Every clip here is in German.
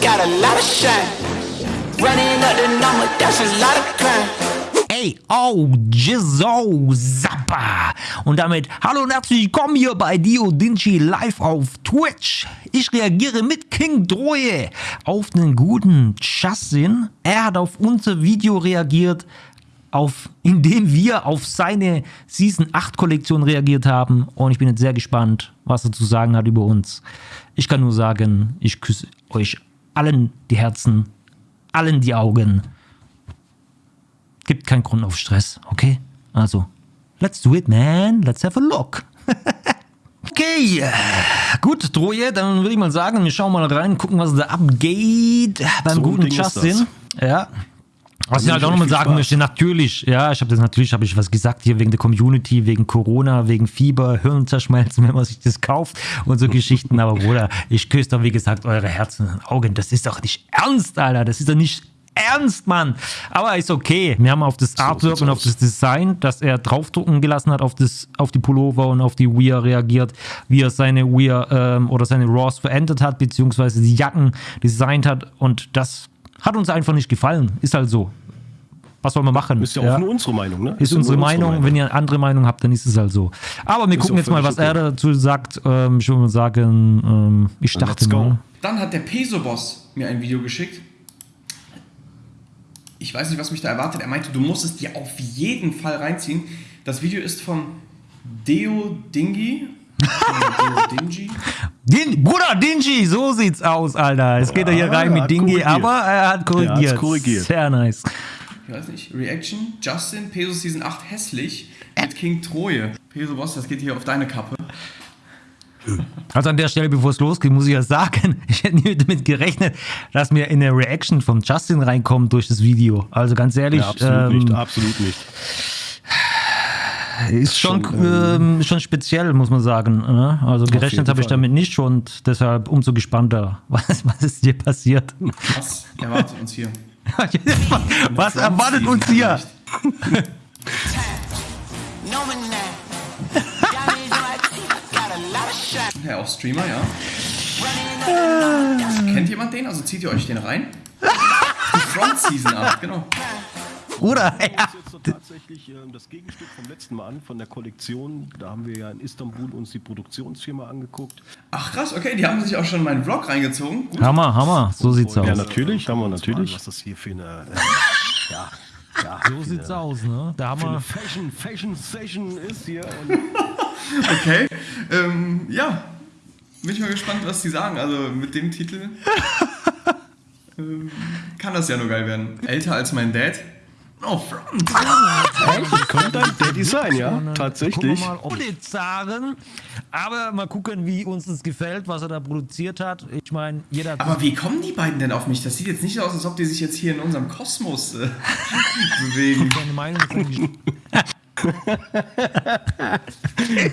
got a lot of shine. Running up the number, that's a lot of crime. Ey, oh, Jizzo Zappa. Und damit hallo und herzlich willkommen hier bei Dio Dinci live auf Twitch. Ich reagiere mit King Droje auf den guten Justin. Er hat auf unser Video reagiert, auf, indem wir auf seine Season 8 Kollektion reagiert haben. Und ich bin jetzt sehr gespannt, was er zu sagen hat über uns. Ich kann nur sagen, ich küsse euch allen die Herzen, allen die Augen gibt keinen Grund auf Stress, okay? Also, let's do it, man. Let's have a look. okay, gut, Droje, dann würde ich mal sagen, wir schauen mal rein, gucken, was da abgeht beim So guten Justin. Ja. Was ich bin halt ich auch nochmal sagen möchte, natürlich, ja, ich habe das natürlich, habe ich was gesagt hier wegen der Community, wegen Corona, wegen Fieber, Hirnzerschmelzen, wenn man sich das kauft und so Geschichten. Aber Bruder, ich küsse doch, wie gesagt, eure Herzen und Augen. Das ist doch nicht ernst, Alter. Das ist doch nicht ernst, Mann. Aber ist okay. Wir haben auf das Artwork sieht's und auf das Design, das er draufdrucken gelassen hat, auf, das, auf die Pullover und auf die Weir reagiert, wie er seine Weir ähm, oder seine Raws verändert hat, beziehungsweise die Jacken designt hat. Und das hat uns einfach nicht gefallen. Ist halt so. Was soll man machen? Ist ja auch nur unsere Meinung, ne? Ist ja unsere nur Meinung. Wenn ihr eine andere Meinung habt, dann ist es halt so. Aber wir gucken auch jetzt mal, was er okay. dazu sagt. Ähm, ich würde mal sagen, ähm, ich dachte Let's go. mal. Dann hat der Peso-Boss mir ein Video geschickt. Ich weiß nicht, was mich da erwartet. Er meinte, du musst es dir auf jeden Fall reinziehen. Das Video ist von Deo Dingi. Deo Dingi. Din Bruder Dingy, so sieht's aus, Alter. Es geht ja hier rein mit Dingy, aber er hat korrigiert. Er korrigiert. Sehr nice. Ich weiß nicht. Reaction. Justin, Peso Season 8 hässlich mit King Troje. Peso-Boss, das geht hier auf deine Kappe. Also an der Stelle, bevor es losgeht, muss ich ja sagen, ich hätte nie damit gerechnet, dass mir in der Reaction von Justin reinkommt durch das Video. Also ganz ehrlich, Ja, absolut ähm, nicht, absolut nicht. Ist schon, schon, ähm, schon speziell, muss man sagen. ne? Also gerechnet habe ich damit nicht und deshalb umso gespannter, was, was ist hier passiert. Was erwartet uns hier? was erwartet uns hier? Ja, auch Streamer, ja. Kennt jemand den? Also zieht ihr euch den rein? Die Front Season 8, genau. Bruder, ja. Das ist jetzt so tatsächlich ähm, das Gegenstück vom letzten Mal an, von der Kollektion. Da haben wir ja in Istanbul uns die Produktionsfirma angeguckt. Ach krass, okay, die haben sich auch schon in meinen Vlog reingezogen. Gut. Hammer, Hammer, so sieht's Ja, aus. natürlich, haben wir natürlich. Was das hier für eine, äh, ja, ja, So sieht's aus, ne? Da haben wir. Fashion, Fashion Session ist hier. Und Okay, ähm, ja. Bin ich mal gespannt, was die sagen. Also mit dem Titel ähm, kann das ja nur geil werden. Älter als mein Dad. Oh, Front. Echt? Könnte dein Daddy sein, ja? Tatsächlich. Zahlen. Aber mal gucken, wie uns das gefällt, was er da produziert hat. Ich meine, jeder Aber wie kommen die beiden denn auf mich? Das sieht jetzt nicht aus, als ob die sich jetzt hier in unserem Kosmos äh, bewegen. seine Meinung. ist eigentlich-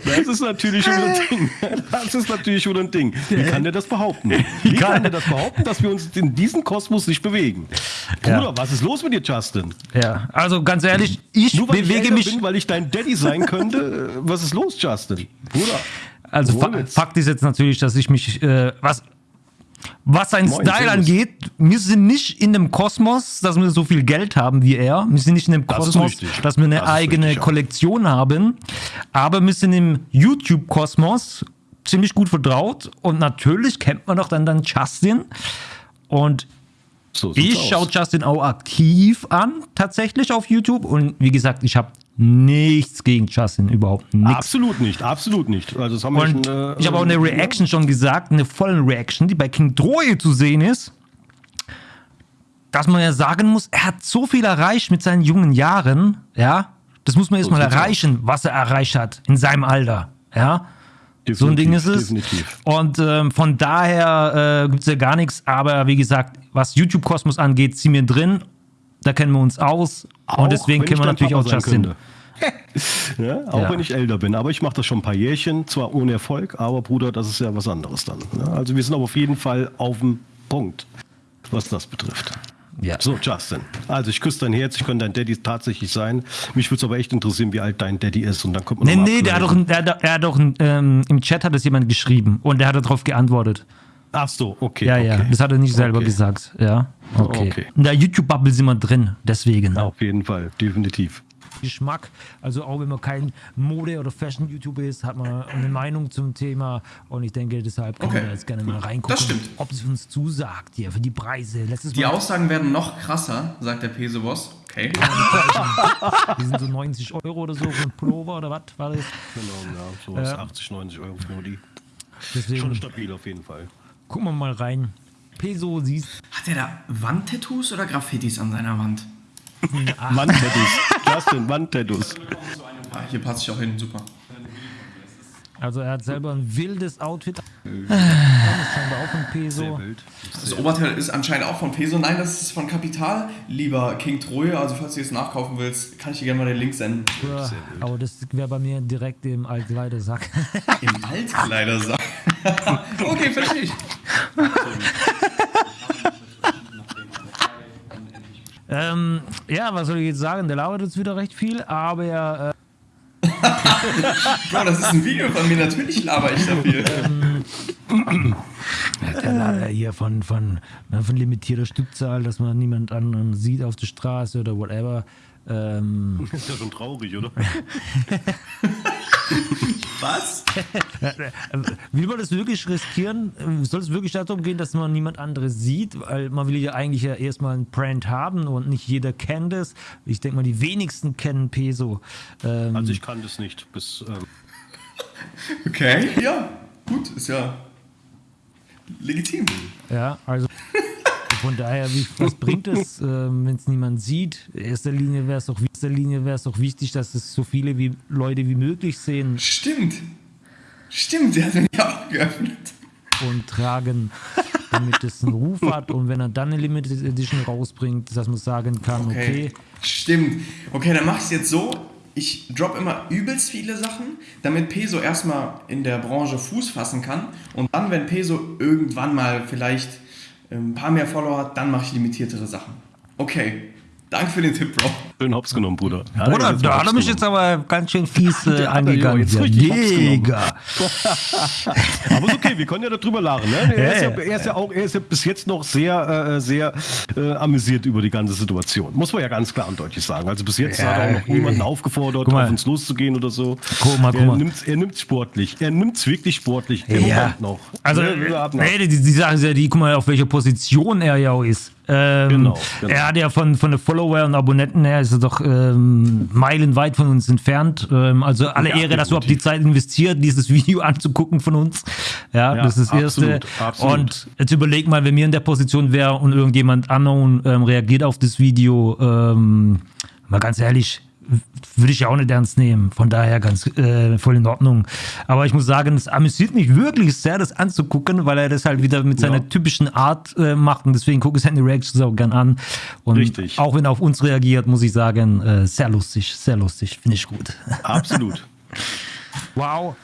Das ist natürlich schon ein Ding. Das ist natürlich schon ein Ding. Wie kann der das behaupten? Wie kann der das behaupten, dass wir uns in diesem Kosmos nicht bewegen? Bruder, was ist los mit dir, Justin? Ja, also ganz ehrlich, ich Nur ich bewege älter mich. bin, weil ich dein Daddy sein könnte. äh, Was ist los, Justin? Bruder. Also. Fakt ist jetzt natürlich, dass ich mich, äh, was, was sein Moin, Style angeht, wir sind nicht in dem Kosmos, dass wir so viel Geld haben wie er. Wir sind nicht in dem Das Kosmos, dass wir eine Das eigene richtig. Kollektion haben. Aber wir sind im YouTube-Kosmos ziemlich gut vertraut. Und natürlich kennt man doch dann, dann Justin. Und So ich schaue Justin auch aktiv an, tatsächlich auf YouTube. Und wie gesagt, ich habe nichts gegen Justin, überhaupt nichts. Absolut nicht, absolut nicht. Also das haben wir schon, äh, ich habe auch eine Reaction schon gesagt, eine volle Reaction, die bei King Droje zu sehen ist, dass man ja sagen muss, er hat so viel erreicht mit seinen jungen Jahren, ja. Das muss man erstmal erreichen, was er erreicht hat in seinem Alter, ja. So ein Definitiv, Ding ist es. Definitiv. Und ähm, von daher äh, gibt es ja gar nichts. Aber wie gesagt, was YouTube-Kosmos angeht, ziehen wir drin. Da kennen wir uns aus. Auch und deswegen kennen wir natürlich Papa auch Justin. Ja, auch Ja. wenn ich älter bin. Aber ich mache das schon ein paar Jährchen, zwar ohne Erfolg, aber Bruder, das ist ja was anderes dann. Ne? Also wir sind aber auf jeden Fall auf dem Punkt, was das betrifft. Ja. So, Justin. Also ich küsse dein Herz, ich könnte dein Daddy tatsächlich sein. Mich würde es aber echt interessieren, wie alt dein Daddy ist. Und dann kommt man Nee, nee, der hat doch, ein- der hat, doch- er hat doch ein, ähm, im Chat hat es jemand geschrieben und der hat darauf geantwortet. Ach so, okay. Ja, ja, okay. das hat er nicht selber Okay. gesagt. Ja, okay. Okay. In der YouTube-Bubble sind wir drin, deswegen. Auf jeden Fall, definitiv. Geschmack. Also auch wenn man kein Mode- oder Fashion-YouTuber ist, hat man eine Meinung zum Thema. Und ich denke, deshalb können Okay. wir jetzt gerne mal reingucken, Das stimmt. ob es uns zusagt hier für die Preise. Letztes Die Mal Aussagen werden noch krasser, sagt der Peso-Boss. Okay. die sind so 90 Euro oder so für einen Pullover oder was war das? Genau, ja, so was Ja. 80, 90 Euro für die. Deswegen Schon stabil auf jeden Fall. Gucken wir mal rein. Peso siehst Hat er da Wandtattoos oder Graffitis an seiner Wand? Wandtattoos. Justin, Wandtattoos. Hier passe ich auch hin, super. Also er hat selber ein wildes Outfit. Das ist scheinbar auch ein Peso. Sehr wild. Das Oberteil ist anscheinend auch von Peso. Nein, das ist von Kapital. Lieber King Troje, also falls du es nachkaufen willst, kann ich dir gerne mal den Link senden. Ja, aber das wäre bei mir direkt im Altkleidersack. Im Altkleidersack. okay, verstehe ich. Ähm, ja, was soll ich jetzt sagen? Der labert jetzt wieder recht viel, aber äh, Bro, das ist ein Video von mir. Natürlich laber ich dafür. der labert hier von, von, ne, von limitierter Stückzahl, dass man niemand anderen sieht auf der Straße oder whatever. Ähm, Ist ja schon traurig, oder? Was? will man das wirklich riskieren? Soll es wirklich darum gehen, dass man niemand anderes sieht? Weil man will ja eigentlich ja erstmal ein Brand haben und nicht jeder kennt es. Ich denke mal, die wenigsten kennen Peso. Ähm, Also ich kann das nicht. Bis, ähm, Okay, ja. Gut, ist ja legitim. Ja, also von daher, wie, was bringt es, ähm, wenn es niemand sieht? In erster Linie wäre es auch, erster Linie wäre es auch wichtig, dass es so viele wie, Leute wie möglich sehen Stimmt. Stimmt, der hat mich auch geöffnet. und tragen, damit es einen Ruf hat. Und wenn er dann eine Limited Edition rausbringt, dass man sagen kann, okay, Stimmt. Okay, dann mach ich es jetzt so. Ich drop immer übelst viele Sachen, damit Peso erstmal in der Branche Fuß fassen kann. Und dann, wenn Peso irgendwann mal vielleicht ein paar mehr Follower dann mache ich limitiertere Sachen. Okay. Danke für den Tipp, Bro. Schön hops genommen, Bruder. Ja, mal Da hat er mich jetzt aber ganz schön fies äh, angegangen. jetzt richtig. Digga. Aber ist okay, wir können ja darüber lachen. Ne? Er, ist ja, er ist ja auch, er ist ja bis jetzt noch sehr, äh, sehr äh, amüsiert über die ganze Situation. Muss man ja ganz klar und deutlich sagen. Also bis jetzt Ja, hat er auch noch niemanden ey. aufgefordert, auf uns loszugehen oder so. Guck mal, guck er mal. nimmt er nimmt's sportlich. Er nimmt es wirklich sportlich. Im Ja. Moment noch. Also, Ne, ab. nee, die, die sagen ja, die, guck mal, auf welcher Position er ja auch ist. Ähm, Genau, genau. Er hat ja von, von den Follower und Abonnenten her, ist er doch ähm, meilenweit von uns entfernt. Ähm, also alle Ja, Ehre, dass du überhaupt die definitiv. Zeit investiert, dieses Video anzugucken von uns. Ja, Ja, das ist das Erste. absolut, absolut. Und jetzt überleg mal, wenn wir in der Position wären und irgendjemand unknown ähm, reagiert auf das Video, ähm, mal ganz ehrlich, würde ich ja auch nicht ernst nehmen. Von daher ganz äh, voll in Ordnung. Aber ich muss sagen, es amüsiert mich wirklich sehr, das anzugucken, weil er das halt wieder mit seiner Ja. typischen Art äh, macht. Und deswegen gucke ich seine Reactions auch gern an. Und Richtig. auch wenn er auf uns reagiert, muss ich sagen, äh, sehr lustig, sehr lustig. Finde ich gut. Absolut. Wow.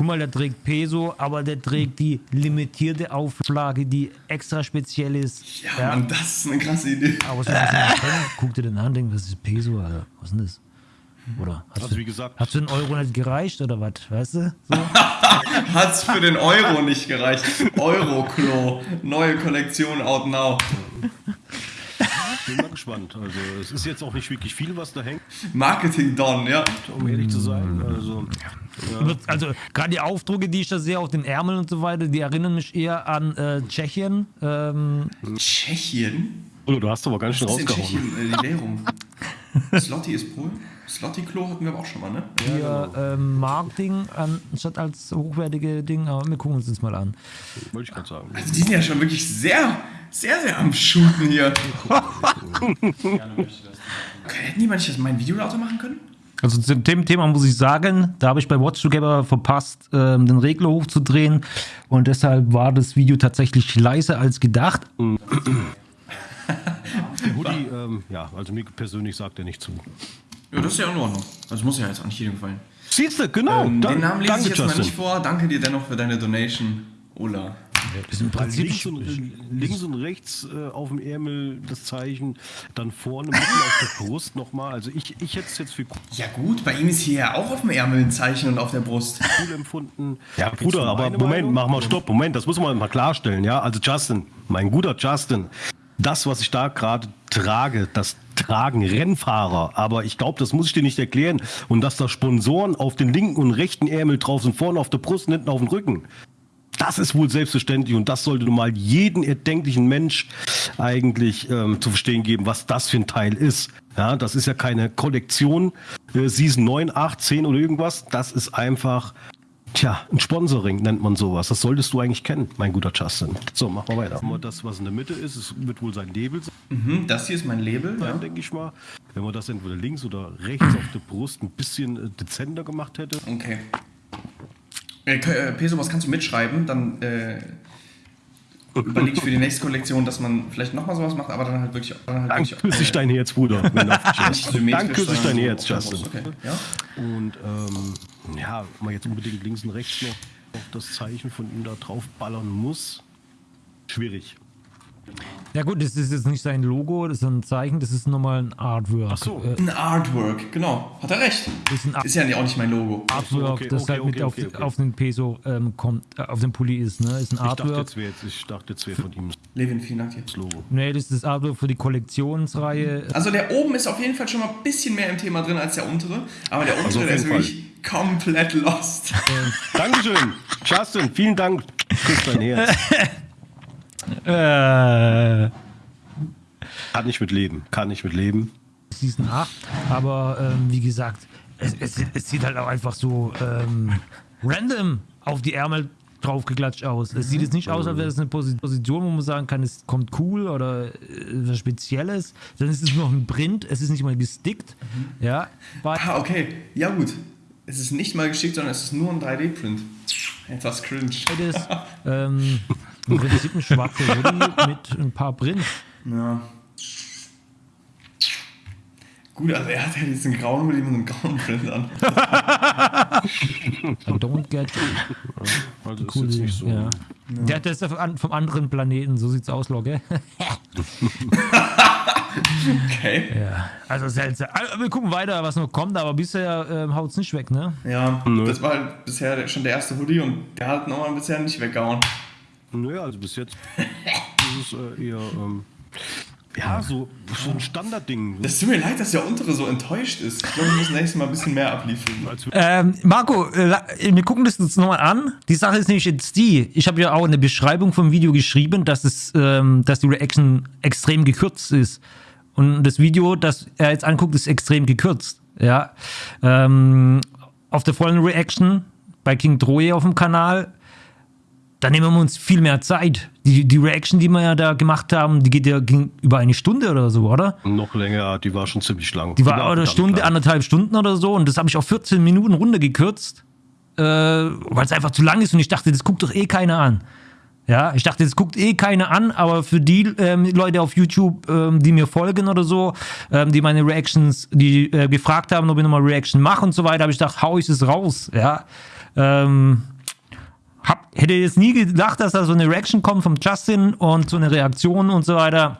Guck mal, der trägt Peso, aber der trägt die limitierte Auflage, die extra speziell ist. Ja, Mann, das ist eine krasse Idee. Aber so was kennen, guck dir den an, denk, was ist Peso, Alter? Was ist denn das? Oder hast, Also du, wie gesagt- hast du einen Euro nicht gereicht oder was? Weißt du? So? Hat's für den Euro nicht gereicht. Euro-Klo. Neue Kollektion out now. Bin mal gespannt. Also es ist jetzt auch nicht wirklich viel, was da hängt, Marketing-Don, ja. um ehrlich zu sein. Also Also gerade die Aufdrucke, die ich da sehe auf den Ärmeln und so weiter, die erinnern mich eher an äh, Tschechien. Ähm, Tschechien? oh, du hast aber ganz schön rausgehauen. Tschechien äh, die Währung? Slotty ist Polen? Slotty-Klo hatten wir aber auch schon mal, ne? hier ähm, Marketing anstatt als hochwertige Ding, aber wir gucken uns das mal an. Wollte ich gerade sagen. Also die sind ja schon wirklich sehr, sehr, sehr am Shooten hier. Mal nicht das mein Video lauter machen können? Also zu dem Thema muss ich sagen, da habe ich bei Watch Together verpasst, ähm, den Regler hochzudrehen und deshalb war das Video tatsächlich leiser als gedacht. Hoodie, ähm, ja, also mir persönlich sagt er nicht zu. Ja, das ist ja in Ordnung. Also muss ja jetzt auch nicht jedem gefallen. Siehst du, genau. Ähm, Dan- den Namen lese danke, ich jetzt mal nicht vor. Danke dir dennoch für deine Donation, Ola. Ist im Prinzip links, und, links und rechts äh, auf dem Ärmel das Zeichen, dann vorne mitten auf der Brust nochmal. Also ich, ich hätte es jetzt für Ja gut, bei ihm ist hier ja auch auf dem Ärmel ein Zeichen und auf der Brust. cool empfunden. Ja, Bruder, aber Moment, Meinung. mach mal Stopp, Moment, das muss man mal klarstellen, ja. Also Justin, mein guter Justin, das, was ich da gerade trage, das tragen Rennfahrer, aber ich glaube, das muss ich dir nicht erklären. Und dass da Sponsoren auf den linken und rechten Ärmel drauf sind, vorne auf der Brust und hinten auf dem Rücken. Das ist wohl selbstverständlich und das sollte nun mal jeden erdenklichen Mensch eigentlich ähm, zu verstehen geben, was das für ein Teil ist. Ja, das ist ja keine Kollektion, äh, Season 9, 8, 10 oder irgendwas. Das ist einfach, tja, ein Sponsoring nennt man sowas. Das solltest du eigentlich kennen, mein guter Justin. So, machen wir weiter. Das, was in der Mitte ist, es wird wohl sein Label sein Hm, das hier ist mein Label. Ja. denke ich mal. Wenn man das entweder links oder rechts auf der Brust ein bisschen äh, dezenter gemacht hätte. Okay. Äh, äh, Peso, was kannst du mitschreiben? Dann äh, überlege ich für die nächste Kollektion, dass man vielleicht nochmal sowas macht, aber dann halt wirklich. Dann halt Dank wirklich, küsse ich dein Herz, Bruder. Dank küsse ich dein Herz, Justin. Okay. Ja? Und ähm, ja, wenn man jetzt unbedingt links und rechts noch, noch das Zeichen von ihm da drauf ballern muss, schwierig. Ja gut, das ist jetzt nicht sein Logo, das ist ein Zeichen, das ist nochmal ein Artwork. Ach so. Äh, Ein Artwork, genau. Hat er recht. ist ein Ist ja auch nicht mein Logo. Artwork, okay, das okay, halt mit okay, auf, okay, okay. auf den Peso ähm, kommt, äh, auf dem Pulli ist, ne? Ist ein Ich dachte, Artwork. jetzt ich dachte, jetzt wäre von ihm Levin, vielen Dank dir. das Logo. Nee, das ist das Artwork für die Kollektionsreihe. Also der oben ist auf jeden Fall schon mal ein bisschen mehr im Thema drin als der untere. Aber der untere auf der ist Fall. wirklich komplett lost. Dankeschön, Justin, vielen Dank. Küss dein Herz. Äh, Kann ich mit leben, kann ich mit leben. Season 8, aber ähm, wie gesagt, es, es, es sieht halt auch einfach so ähm, random auf die Ärmel draufgeklatscht aus. Es sieht jetzt nicht aus, als wäre es eine Posi- Position, wo man sagen kann, es kommt cool oder äh, was Spezielles. Dann ist es noch ein Print, es ist nicht mal gestickt. Ja, Ah, okay. Ja gut. Es ist nicht mal geschickt, sondern es ist nur ein 3D-Print. Etwas cringe. beides ähm, im Prinzip ein schwarzer Hoodie mit ein paar Prints. Ja. Gut, also er hat ja diesen grauen Hoodie mit einem grauen Print an. I don't get Also ist cool. jetzt nicht so. Ja. Der hat das an- vom anderen Planeten, so sieht's aus, Logge. Okay. Ja, also seltsam. Also, wir gucken weiter, was noch kommt, aber bisher ähm, haut's nicht weg, ne? Ja, das war halt bisher der- schon der erste Hoodie und der hat nochmal bisher nicht weggehauen. Naja, also bis jetzt ist es äh, eher ähm, ja, so, so ein Standardding. Das tut mir leid, dass der untere so enttäuscht ist. Ich glaube, wir müssen nächstes Mal ein bisschen mehr abliefern. Als Ähm, Marco, äh, la- wir gucken das jetzt nochmal an. Die Sache ist nämlich jetzt die, ich habe ja auch in der Beschreibung vom Video geschrieben, dass, es, ähm, dass die Reaction extrem gekürzt ist. Und das Video, das er jetzt anguckt, ist extrem gekürzt. Ja. Ähm, auf der vollen Reaction bei King Troje auf dem Kanal, da nehmen wir uns viel mehr Zeit. Die, die Reaction, die wir ja da gemacht haben, die geht ja ging über eine Stunde oder so, oder? noch länger, die war schon ziemlich lang. Die war eine verdammt Stunde, lang. anderthalb Stunden oder so und das habe ich auf 14 Minuten runtergekürzt, äh, weil es einfach zu lang ist und ich dachte, das guckt doch eh keiner an. Ja, ich dachte, das guckt eh keiner an, aber für die ähm, Leute auf YouTube, ähm, die mir folgen oder so, ähm, die meine Reactions, die äh, gefragt haben, ob ich nochmal Reaction mache und so weiter, habe ich gedacht, hau ich es raus. Ja, ähm, hab, hätte jetzt nie gedacht, dass da so eine Reaction kommt vom Justin und so eine Reaktion und so weiter.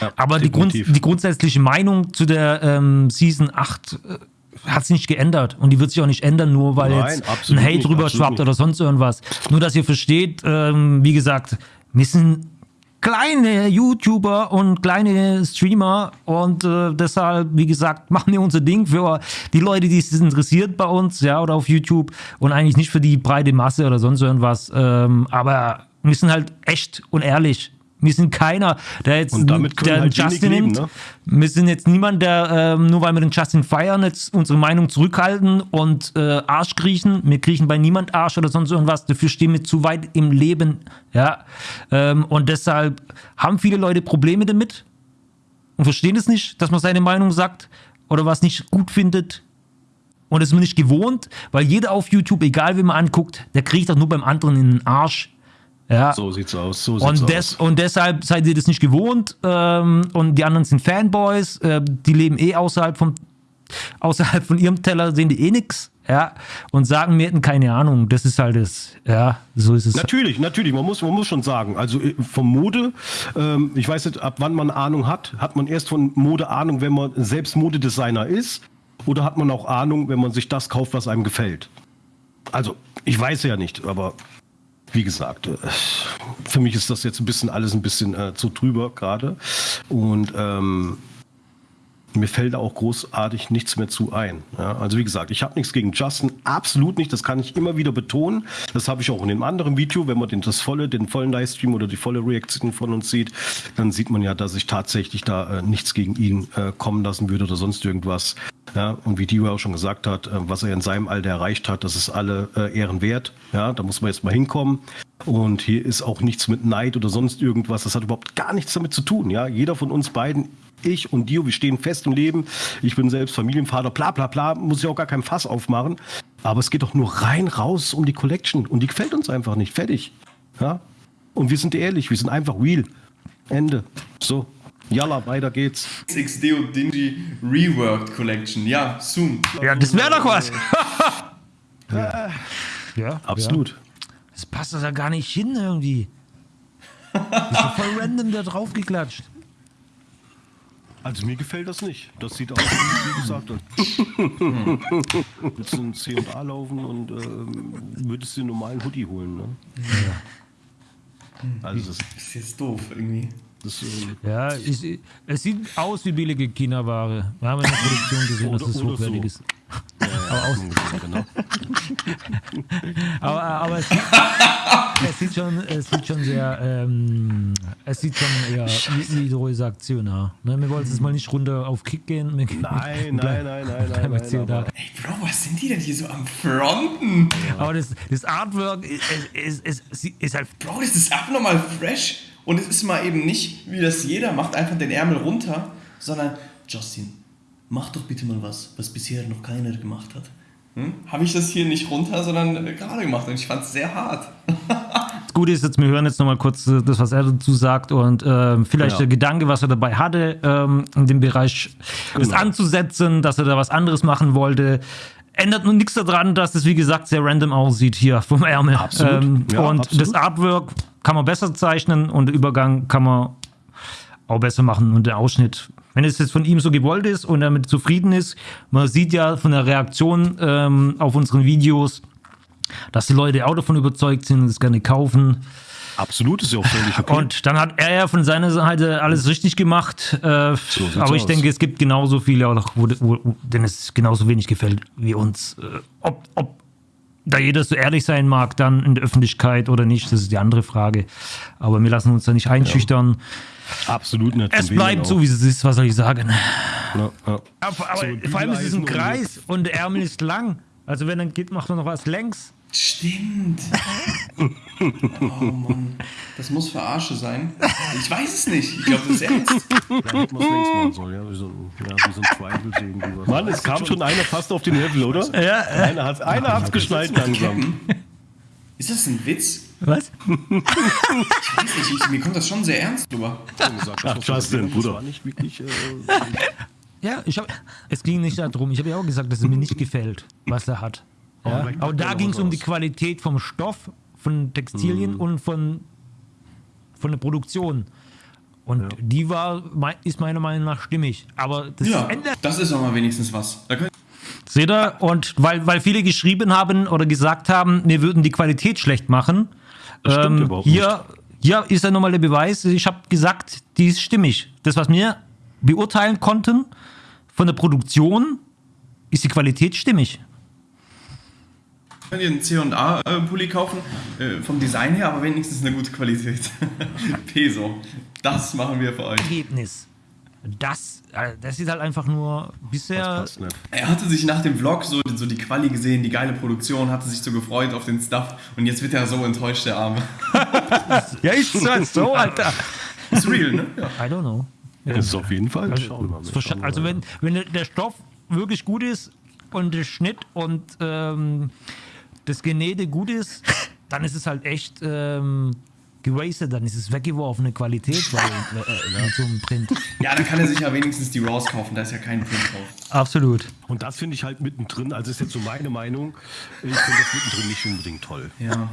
Ja, Aber die, Grund, die grundsätzliche Meinung zu der ähm, Season 8 äh, hat sich nicht geändert. Und die wird sich auch nicht ändern, nur weil Nein, jetzt ein Hate nicht, drüber schwappt nicht. oder sonst irgendwas. Nur, dass ihr versteht, ähm, wie gesagt, wir sind kleine YouTuber und kleine Streamer und äh, deshalb, wie gesagt, machen wir unser Ding für die Leute, die es interessiert bei uns, ja, oder auf YouTube und eigentlich nicht für die breite Masse oder sonst irgendwas. Ähm, aber wir sind halt echt und ehrlich. Wir sind keiner, der jetzt der halt Justin leben, nimmt. ne? Wir sind jetzt niemand, der ähm, nur weil wir den Justin feiern, jetzt unsere Meinung zurückhalten und äh, Arsch kriechen. Wir kriechen bei niemand Arsch oder sonst irgendwas. Dafür stehen wir zu weit im Leben. Ja. Ähm, und deshalb haben viele Leute Probleme damit und verstehen es nicht, dass man seine Meinung sagt oder was nicht gut findet. Und das ist man nicht gewohnt, weil jeder auf YouTube, egal wie man anguckt, der kriegt doch nur beim anderen in den Arsch. Ja. So sieht's aus. So sieht's Und, des, aus. und deshalb seid ihr das nicht gewohnt. Ähm, und die anderen sind Fanboys, äh, die leben eh außerhalb vom außerhalb von ihrem Teller, sehen die eh nix. ja, und sagen, wir hätten keine Ahnung. Das ist halt das, ja, so ist es. Natürlich, natürlich, man muss, man muss schon sagen, also äh, von Mode, ähm, ich weiß nicht, ab wann man Ahnung hat, hat man erst von Mode Ahnung, wenn man selbst Modedesigner ist, oder hat man auch Ahnung, wenn man sich das kauft, was einem gefällt? Also, ich weiß ja nicht, aber wie gesagt, äh, für mich ist das jetzt ein bisschen alles ein bisschen äh, zu drüber gerade. Und ähm, mir fällt da auch großartig nichts mehr zu ein. Ja, also wie gesagt, ich habe nichts gegen Justin, absolut nicht. Das kann ich immer wieder betonen. Das habe ich auch in dem anderen Video, wenn man den, das volle, den vollen Livestream oder die volle Reaktion von uns sieht, dann sieht man ja, dass ich tatsächlich da äh, nichts gegen ihn äh, kommen lassen würde oder sonst irgendwas. Ja, und wie Dio auch schon gesagt hat, äh, was er in seinem Alter erreicht hat, das ist alle äh, Ehren wert. Ja, da muss man jetzt mal hinkommen. Und hier ist auch nichts mit Neid oder sonst irgendwas. Das hat überhaupt gar nichts damit zu tun. Ja, jeder von uns beiden ich und Dio, wir stehen fest im Leben. Ich bin selbst Familienvater, bla bla bla, muss ich auch gar kein Fass aufmachen. Aber es geht doch nur rein raus um die Collection und die gefällt uns einfach nicht. Fertig. Ja? Und wir sind ehrlich, wir sind einfach real. Ende. So. Yalla, weiter geht's. XDO Dingy Reworked Collection. Ja, soon. ja, das wäre doch was. ja, Absolut. Ja. Das passt das ja gar nicht hin irgendwie. Das ist doch voll random da drauf geklatscht. Also mir gefällt das nicht. Das sieht aus, wie gesagt hast. Willst du ein C&A laufen und ähm, würdest dir einen normalen Hoodie holen, ne? Also das, ist jetzt doof irgendwie. das ähm, Ja, ich, es sieht aus wie billige China-Ware. Wir haben in der Produktion gesehen, dass es hochwertig so. ist. aber aus, genau. Aber, aber es, sieht, es, sieht schon, es sieht schon sehr, ähm, es sieht schon eher, wie, Zionar. Ne, wir wollten jetzt mal nicht runter auf Kick gehen. Nein, nein, nein, nein, nein, nein, Zionar. aber- Ey, Bro, was sind die denn hier so am Fronten? Aber das, das Artwork ist, ist, ist, ist, ist halt Bro, das ist abnormal fresh. Und es ist mal eben nicht, wie das jeder macht, einfach den Ärmel runter, sondern Justin, mach doch bitte mal was, was bisher noch keiner gemacht hat. Hm? Habe ich das hier nicht runter, sondern äh, gerade gemacht und ich fand es sehr hart. Das Gute ist jetzt, wir hören jetzt nochmal kurz äh, das, was er dazu sagt und ähm, vielleicht Ja. der Gedanke, was er dabei hatte, ähm, in dem Bereich das Genau. anzusetzen, dass er da was anderes machen wollte. Ändert nun nichts daran, dass es, wie gesagt, sehr random aussieht hier vom Ärmel. Absolut. Ähm, Ja, und absolut. das Artwork kann man besser zeichnen und der Übergang kann man auch besser machen und der Ausschnitt. Wenn es jetzt von ihm so gewollt ist und damit zufrieden ist, man sieht ja von der Reaktion ähm, auf unseren Videos, dass die Leute auch davon überzeugt sind und es gerne kaufen. Absolut ist ja auch völlig okay. Und dann hat er ja von seiner Seite alles richtig gemacht. Äh, sieht's aber ich aus. denke, es gibt genauso viele, auch wo, wo, denen es genauso wenig gefällt wie uns. Äh, ob, ob da jeder so ehrlich sein mag, dann in der Öffentlichkeit oder nicht, das ist die andere Frage. Aber wir lassen uns da nicht einschüchtern. Absolut nicht. Es bleibt so, wie es ist, was soll ich sagen. Ja, ja. Aber, aber So, vor allem ist es ein Kreis und der Ärmel ist lang. Also wenn dann geht, macht man noch was längs. Stimmt. Oh Mann, das muss Verarsche sein. Ich weiß es nicht. Ich glaube, das ist ernst. Vielleicht es längst machen sollen, ja, wie so ein, ja, wie so ein Tribal irgendwie. Mann, es kam schon einer fast auf den Level, oder? Ja, Einer hat einer hat's geschnallt langsam. Ist das ein Witz? Was? Ich weiß nicht, ich, mir kommt das schon sehr ernst drüber. Ach, Justin, Bruder. war nicht wirklich. Äh, Ja, ich hab, es ging nicht darum. Ich habe ja auch gesagt, dass es mir nicht gefällt, was er hat. Ja. Aber er da ging es um die. Qualität vom Stoff, von Textilien und von, von der Produktion. Und die war, ist meiner Meinung nach stimmig. Aber das Ja, ändert. das ist doch mal wenigstens was. Seht ihr? Und weil, weil viele geschrieben haben oder gesagt haben, wir würden die Qualität schlecht machen. Das stimmt überhaupt hier, hier ist ja nochmal der Beweis. Ich habe gesagt, die ist stimmig. Das, was wir beurteilen konnten von der Produktion, ist die Qualität stimmig. Könnt ihr einen C&A-Pulli kaufen, äh, vom Design her, aber wenigstens eine gute Qualität. Peso. Das machen wir für euch. Ergebnis. Das, äh, das ist halt einfach nur bisher. passt nicht. Er hatte sich nach dem Vlog so, so die Quali gesehen, die geile Produktion, hatte sich so gefreut auf den Stuff und jetzt wird er so enttäuscht, der Arme. Ja, ist das so, Alter. Ist real, ne? Ja. I don't know. Das ist auf jeden Fall. Versta- Also wenn, wenn der- der Stoff wirklich gut ist und der Schnitt und ähm, das Genähte gut ist, dann ist es halt echt ähm, gewastet, dann ist es weggeworfene Qualität bei äh, so einem Print. Ja, dann kann er sich ja wenigstens die Raws kaufen, da ist ja kein Print drauf. Absolut. Und das finde ich halt mittendrin, also ist jetzt so meine Meinung, ich finde das mittendrin nicht unbedingt toll. Ja.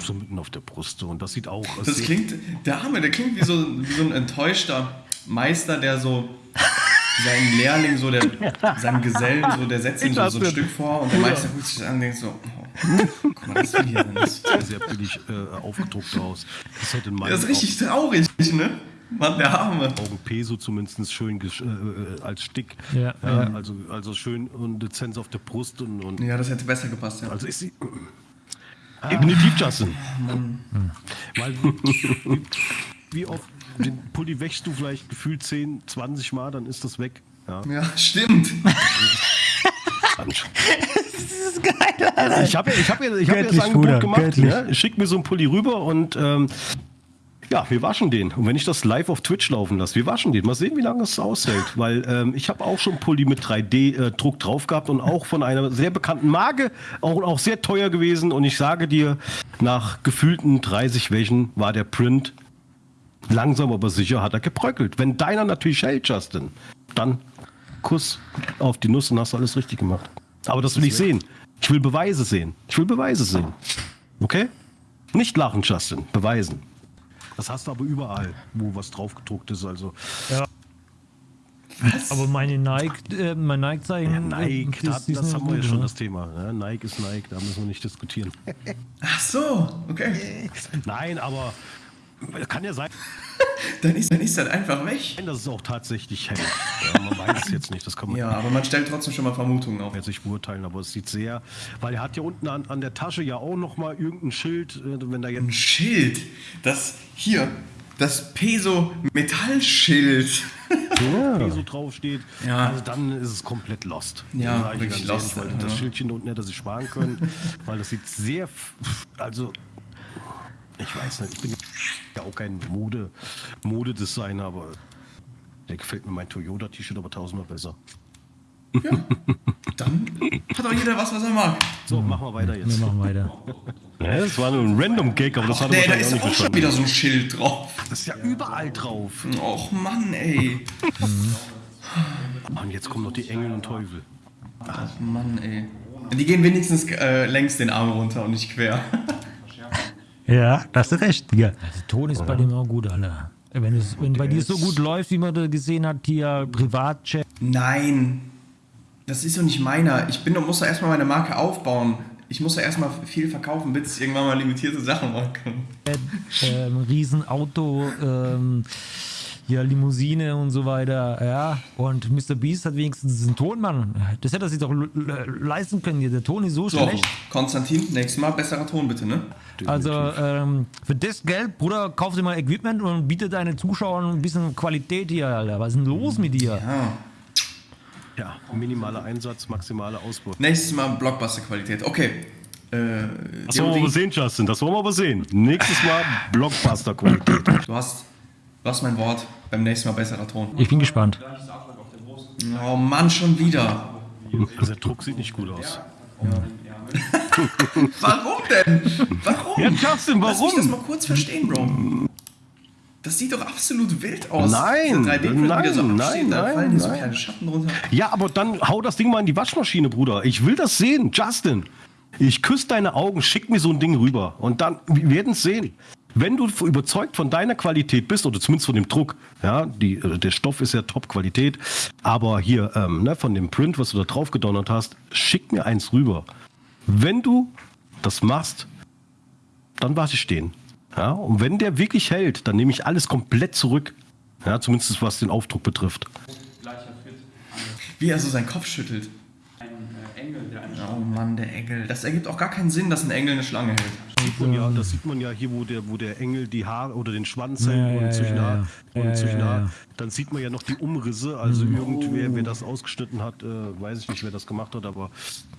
So mitten auf der Brust so. und das sieht auch... Das klingt, der Arme, der klingt wie so, wie so ein enttäuschter Meister, der so seinen Lehrling, so der, seinen Gesellen, so, der setzt ihm so, so ein Stück vor und der Meister guckt sich das an und denkt so, oh, guck mal, das will hier das. sehr billig äh, aufgedruckt aus. Das hätte Das ist richtig traurig, ne? Mann, der Arme. Augen Peso zumindest schön äh, äh, als Stick. Ja. Also, also schön und Lizenz auf der Brust und, und Ja, das hätte besser gepasst, ja. also ist sie. Definitiv Justin. Weil wie oft den Pulli wäschst du vielleicht gefühlt 10, 20 Mal, dann ist das weg. Ja. Ja, stimmt. Das ist geil, Alter. Ich habe ja, ich hab ich hab das Göttlich, Angebot gemacht. Ja? Schick mir so einen Pulli rüber und ähm, ja, wir waschen den. Und wenn ich das live auf Twitch laufen lasse, wir waschen den. Mal sehen, wie lange es aushält. Weil ähm, ich habe auch schon einen Pulli mit 3D-Druck drauf gehabt und auch von einer sehr bekannten Marke, auch, auch sehr teuer gewesen. Und ich sage dir, nach gefühlten 30 Wäschen war der Print langsam aber sicher hat er gebröckelt. Wenn deiner natürlich hält, Justin, dann Kuss auf die Nuss und hast alles richtig gemacht. Aber das will ich sehen. Ich will Beweise sehen. Ich will Beweise sehen. Okay? Nicht lachen, Justin. Beweisen. Das hast du aber überall, wo was draufgedruckt ist. Also Aber meine Nike, äh, mein Nike-Zeichen. ja, Nike, äh, das, die das sind haben wir ja schon ne? das Thema. Ja, Nike ist Nike, da müssen wir nicht diskutieren. Ach so, okay. Nein, aber kann ja sein, Dann ist, dann ist das einfach weg. dass es auch tatsächlich hält. Ja, man weiß es jetzt nicht. Das kann man Ja, aber man stellt trotzdem schon mal Vermutungen auf. jetzt nicht beurteilen, aber es sieht sehr, weil er hat ja unten an, an der Tasche ja auch noch mal irgendein Schild, äh, wenn da Ein jetzt Schild. Das hier, das Peso Metallschild. Peso draufsteht, Ja. also dann ist es komplett lost. Ja, ich wirklich lost, ehrlich, weil ja. das Schildchen unten hätte sich sparen können, weil das sieht sehr, also ich weiß nicht, ich bin ja auch kein Mode, Modedesigner, aber der gefällt mir mein Toyota-T-Shirt aber tausendmal besser. Dann hat auch jeder was, was er mag. So, machen wir weiter Wir jetzt. machen weiter. Ja, das war nur ein random Gag, aber das hat er Nee, da ist auch schon wieder so ein Schild drauf. Das ist ja überall drauf. Och Mann, ey. Und jetzt kommen noch die Engel und Teufel. Ach Mann, ey. Die gehen wenigstens äh, längs den Arm runter und nicht quer. Ja, da hast du recht. Ja. Der Ton ist bei dem auch gut, Alter. Wenn, es, wenn bei dir so gut läuft, wie man da gesehen hat, hier Privatchat. Nein, das ist doch nicht meiner. Ich bin, muss doch erstmal meine Marke aufbauen. Ich muss doch erstmal viel verkaufen, bis ich irgendwann mal limitierte Sachen machen kann. ähm, Riesenauto, ähm, ja, Limousine und so weiter, ja. Und Mr. Beast hat wenigstens diesen Tonmann. Das hätte er sich doch le- le- leisten können. hier. Der Ton ist so So, schlecht. Konstantin, nächstes Mal besserer Ton bitte, ne? Also ähm, für das Geld, Bruder, kauf dir mal Equipment und biete deinen Zuschauern ein bisschen Qualität hier, Alter. Was ist denn los mit dir? Ja. Ja, minimaler Einsatz, maximale Ausbeute. Nächstes Mal Blockbuster-Qualität. Okay. Äh, Das wollen wir aber sehen, Justin. Das wollen wir aber sehen. Nächstes Mal Blockbuster-Qualität. du hast, du hast mein Wort. Beim nächsten Mal besserer Ton. Ich bin gespannt. Oh Mann, schon wieder. Der Druck sieht nicht gut aus. Warum denn? Warum? Ja, Justin, Lass mich das warum? mal kurz verstehen, Bro. Das sieht doch absolut wild aus. Nein, Dieser 3D-Print nein, so nein, da nein, fallen so nein. kleine Schatten runter. Ja, aber dann hau das Ding mal in die Waschmaschine, Bruder. Ich will das sehen, Justin. Ich küsse deine Augen, schick mir so ein Ding rüber. Und dann, wir werden es sehen. Wenn du überzeugt von deiner Qualität bist, oder zumindest von dem Druck, ja, die, äh, der Stoff ist ja Top-Qualität, aber hier, ähm, ne, von dem Print, was du da drauf gedonnert hast, schick mir eins rüber. Wenn du das machst, dann lasse ich stehen. Ja, und wenn der wirklich hält, dann nehme ich alles komplett zurück. Ja, zumindest was den Aufdruck betrifft. Wie er so seinen Kopf schüttelt. Oh Mann, der Engel. Das ergibt auch gar keinen Sinn, dass ein Engel eine Schlange hält. sieht man ja, das sieht man ja hier, wo der, wo der Engel die Haare oder den Schwanz hält ja, und zwischen ja, Haar. ja. Und Ja, zwischen ja, Haar. ja. Dann sieht man ja noch die Umrisse. Also irgendwer, wer das ausgeschnitten hat, äh, weiß ich nicht, wer das gemacht hat, aber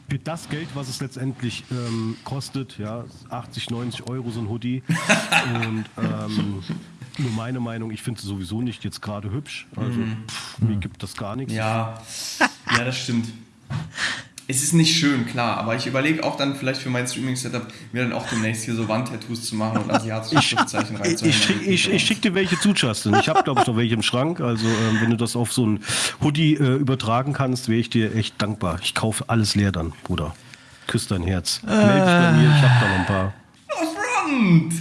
für das Geld, was es letztendlich ähm, kostet, ja, 80, 90 Euro so ein Hoodie. und ähm, nur meine Meinung, ich finde es sowieso nicht jetzt gerade hübsch. Also pff, mir gibt das gar nichts. Ja, ja, das stimmt. Es ist nicht schön, klar, aber ich überlege auch dann vielleicht für mein Streaming-Setup, mir dann auch demnächst hier so Wandtattoos zu machen und asiatische Schriftzeichen Ich, reinzuhängen. ich, schick, ich, ich schick dir welche zu, Justin. Ich habe, glaube ich, noch welche im Schrank. Also, ähm, wenn du das auf so ein Hoodie äh, übertragen kannst, wäre ich dir echt dankbar. Ich kaufe alles leer dann, Bruder. Küss dein Herz. Meld dich bei mir, ich habe da noch ein paar. Front!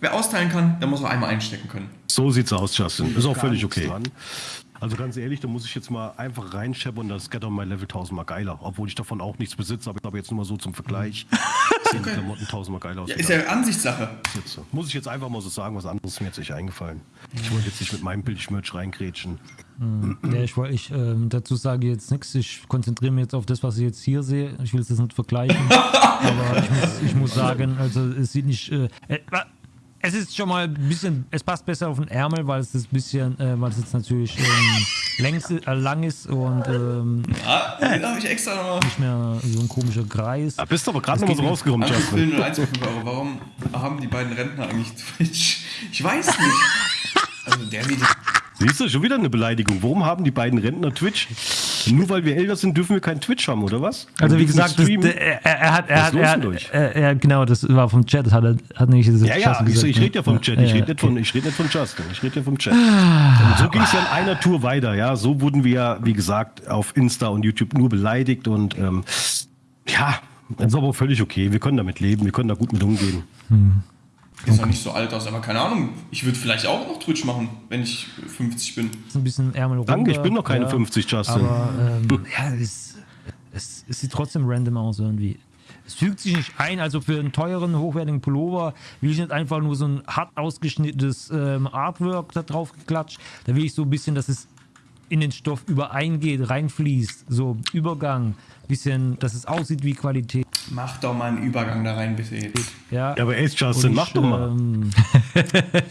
Wer austeilen kann, der muss auch einmal einstecken können. So sieht's aus, Justin. Ist auch Gar völlig okay. dran. Also ganz ehrlich, da muss ich jetzt mal einfach reinscheppern, das Get on My Level tausendmal geiler. Obwohl ich davon auch nichts besitze, aber aber jetzt nur mal so zum Vergleich. Sehen die Klamotten tausendmal geiler aus. Ja, ist ja Ansichtssache. Jetzt, muss ich jetzt einfach mal so sagen, was anderes ist mir jetzt nicht eingefallen. Ich wollte jetzt nicht mit meinem Billigmerch reingrätschen. Ja, ich, ich ähm, dazu sage jetzt nichts. Ich konzentriere mich jetzt auf das, was ich jetzt hier sehe. Ich will es jetzt nicht vergleichen. aber ich muss, ich muss sagen, also es sieht nicht. Äh, äh, es ist schon mal ein bisschen, es passt besser auf den Ärmel, weil es das bisschen, äh, weil es jetzt natürlich ähm, längs, äh, lang ist und ähm, Ah, den habe ich extra nochmal. nicht mehr so ein komischer Kreis. Da bist du aber gerade noch mal so rausgekommen, Justin. will nur 1,5 Euro. Warum haben die beiden Rentner eigentlich Twitch? Ich weiß nicht. Also der. Siehst du, schon wieder eine Beleidigung. Warum haben die beiden Rentner Twitch? Nur weil wir älter sind, dürfen wir keinen Twitch haben, oder was? Also wie gesagt, das, der, er, er hat, er hat, er hat, er, er, genau, das war vom Chat, hat er, hat nicht das Ja, ja, ich, gesagt, ich ne? rede ja vom Chat, ich rede nicht, von- ich rede nicht von Justin, ich rede ja vom Chat. Und so ging es ja in einer Tour weiter, ja. So wurden wir, ja, wie gesagt, auf Insta und YouTube nur beleidigt und ähm, ja, das ist aber auch völlig okay. Wir können damit leben, wir können da gut mit umgehen. Ist noch nicht so alt aus, aber keine Ahnung. Ich würde vielleicht auch noch Twitch machen, wenn ich 50 bin. ein bisschen Ärmel runter. Danke, ich bin noch keine ja, 50, Justin. Aber ähm, ja, es, es, es sieht trotzdem random aus irgendwie. Es fügt sich nicht ein, also für einen teuren, hochwertigen Pullover will ich nicht einfach nur so ein hart ausgeschnittenes ähm, Artwork da drauf geklatscht. Da will ich so ein bisschen, dass es in den Stoff übereingeht, reinfließt, so Übergang, bisschen, dass es aussieht wie Qualität. Mach doch mal einen Übergang da rein, bitte jetzt. Ja, Ja, aber echt, Justin, Und mach doch mal. Ähm,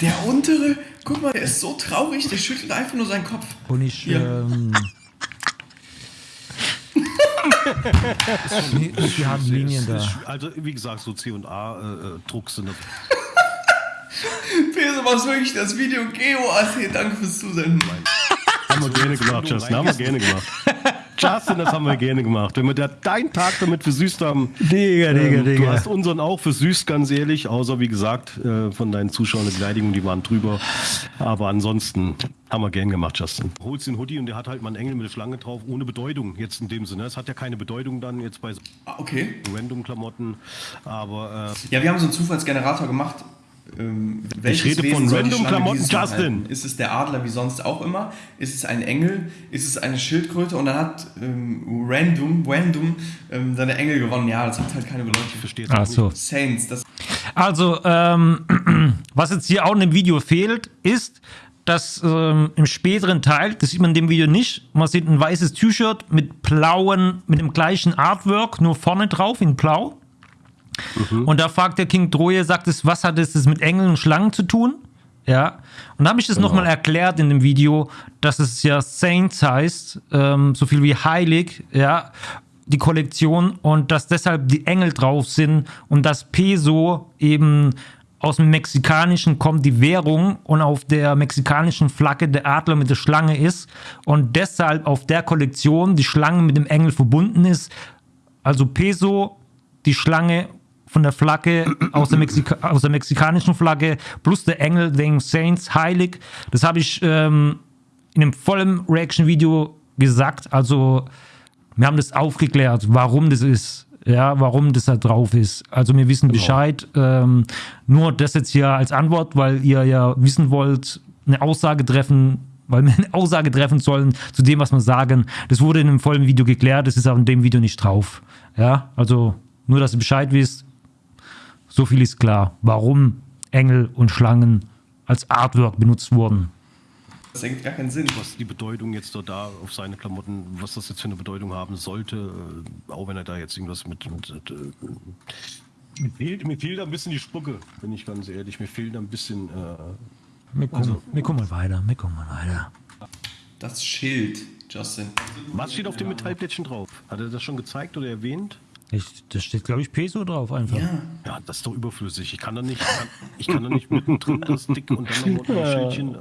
Der untere, guck mal, der ist so traurig, der schüttelt einfach nur seinen Kopf. und ich, Hier. ähm, nicht die harten Linien da. Also, wie gesagt, so C&A-Drucks sind Pese, machst wirklich das Video Geo-AT. Danke fürs Zusenden. Haben wir gerne gemacht, Justin. Haben wir gerne gemacht. Justin, das haben wir gerne gemacht. Wenn wir da deinen Tag damit versüßt haben. Digga, ähm, Du hast unseren auch versüßt, ganz ehrlich. Außer, wie gesagt, äh, von deinen Zuschauern eine Beleidigung, die waren drüber. Aber ansonsten haben wir gern gemacht, Justin. Holst den Hoodie und der hat halt mal einen Engel mit der Schlange drauf, ohne Bedeutung jetzt in dem Sinne. Es hat ja keine Bedeutung dann jetzt bei so Ah, okay. Random-Klamotten. Aber äh, Ja, wir haben so einen Zufallsgenerator gemacht. Ähm, welches rede Wesen von random Klamotten, Justin. halten? Ist es der Adler wie sonst auch immer? Ist es ein Engel? Ist es eine Schildkröte? Und dann hat ähm, Random, Random ähm, dann der Engel gewonnen. Ja, das hat halt keine Bedeutung. ich verstehe Ach so. nicht. Saints, das Also, ähm, was jetzt hier auch in dem Video fehlt, ist, dass ähm, im späteren Teil, das sieht man in dem Video nicht, man sieht ein weißes T-Shirt mit blauen, mit dem gleichen Artwork, nur vorne drauf in blau. Und da fragt der King Troje, sagt es, was hat es mit Engeln und Schlangen zu tun? Ja. Und da habe ich das nochmal erklärt in dem Video, dass es ja Saints heißt, ähm, so viel wie heilig, ja, die Kollektion und dass deshalb die Engel drauf sind und das Peso eben aus dem Mexikanischen kommt die Währung und auf der mexikanischen Flagge der Adler mit der Schlange ist und deshalb auf der Kollektion die Schlange mit dem Engel verbunden ist. Also Peso, die Schlange von der Flagge aus der, Mexika aus der mexikanischen Flagge plus der Engel wegen Saints heilig. Das habe ich ähm, in einem vollen Reaction-Video gesagt. Also wir haben das aufgeklärt, warum das ist. Ja, warum das da drauf ist. Also wir wissen Bescheid. Ähm, nur das jetzt hier als Antwort, weil ihr ja wissen wollt, eine Aussage treffen, weil wir eine Aussage treffen sollen zu dem, was wir sagen. Das wurde in einem vollen Video geklärt, das ist auch in dem Video nicht drauf. Ja, also nur, dass ihr Bescheid wisst. So viel ist klar, warum Engel und Schlangen als Artwork benutzt wurden. das ergibt gar keinen Sinn. was die Bedeutung jetzt dort da auf seine Klamotten, was das jetzt für eine Bedeutung haben sollte, äh, auch wenn er da jetzt irgendwas mit. mit, mit äh, mir, fehlt, mir fehlt da ein bisschen die Spucke, bin ich ganz ehrlich. Mir fehlt da ein bisschen. Äh, Wir gucken, wir gucken mal weiter, wir gucken mal weiter. Das Schild, Justin. was steht auf dem Metallplättchen drauf? Hat er das schon gezeigt oder erwähnt? Ich, da steht, glaube ich, Peso drauf einfach. Ja. Ja, das ist doch überflüssig. Ich kann da nicht, kann, ich kann da nicht mittendrin das Dick und dann noch ein Schildchen.